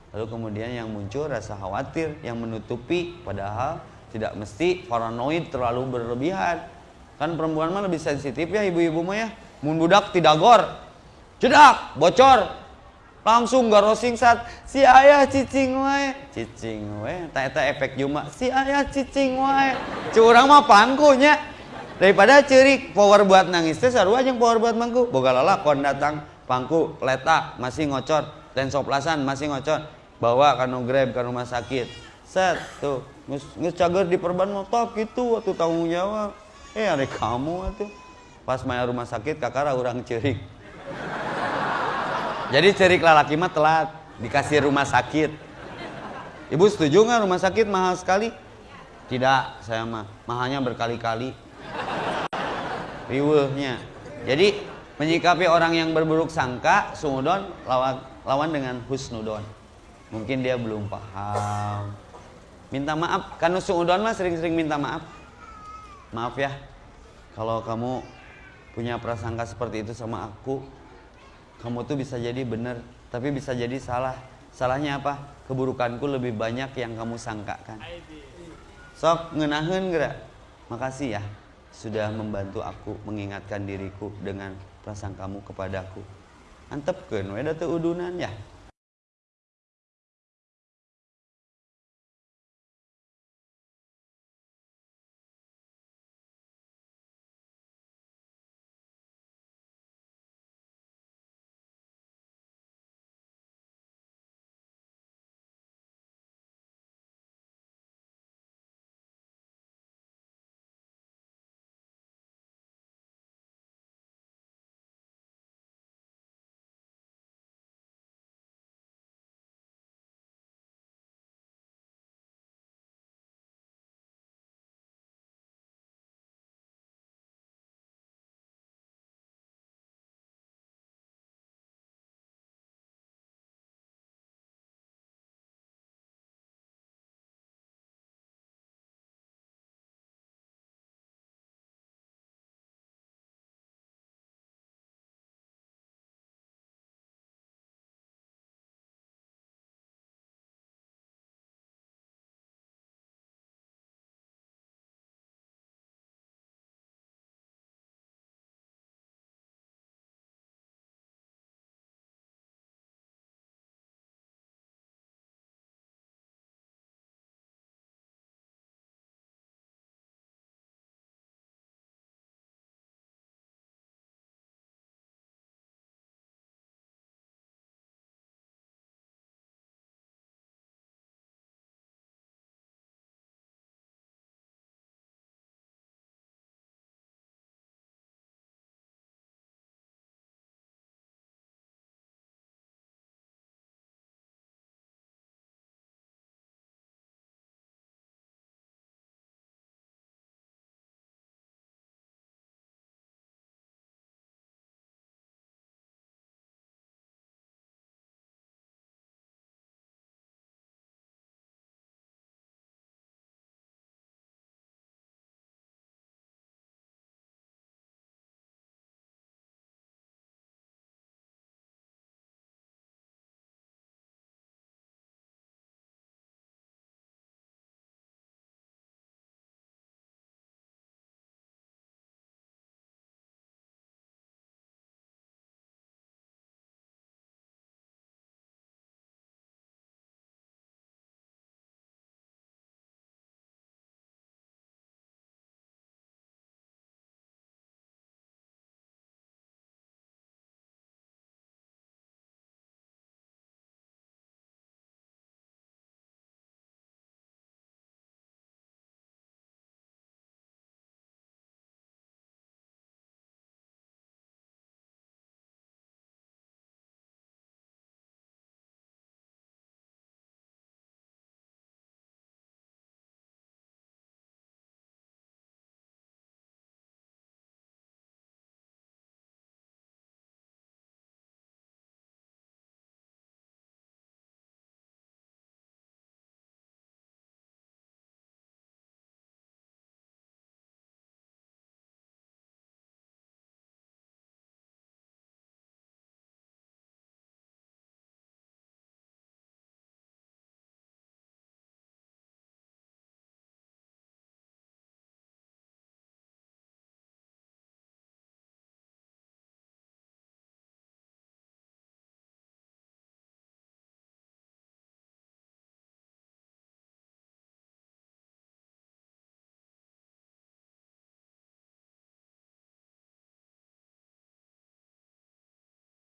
lalu kemudian yang muncul rasa khawatir yang menutupi padahal tidak mesti paranoid terlalu berlebihan. Kan perempuan mah lebih sensitif ya ibu-ibu mah ya. Mun budak tidak gor jedak bocor. Langsung garosing saat si ayah cicing wae. Cicing wae tak eta efek cuma si ayah cicing wae. Curang mah pangkunya. Daripada cerik power buat nangis teh sarua yang power buat mangku. Boga lalakon datang pangku letak masih ngocor. Dan soplasan masih ngocor bawa ke grab ke rumah sakit. Set tuh. Ngus cager di perban motor gitu waktu tanggung jawab. Eh ada kamu tuh pas main rumah sakit kakara orang cerik jadi cerik lalaki mah telat dikasih rumah sakit. Ibu setuju nggak rumah sakit mahal sekali? Tidak saya mah. Mahalnya berkali-kali. Riwehnya jadi Menyikapi orang yang berburuk sangka, sungudon lawan, lawan dengan husnudon. Mungkin dia belum paham. Minta maaf, karena sungudon mah sering-sering minta maaf. Maaf ya, kalau kamu punya prasangka seperti itu sama aku, kamu tuh bisa jadi benar, tapi bisa jadi salah. Salahnya apa? Keburukanku lebih banyak yang kamu sangkakan. Sok ngenahin gerak. Makasih ya sudah membantu aku mengingatkan diriku dengan prasangkamu kepadaku antep we da udunan ya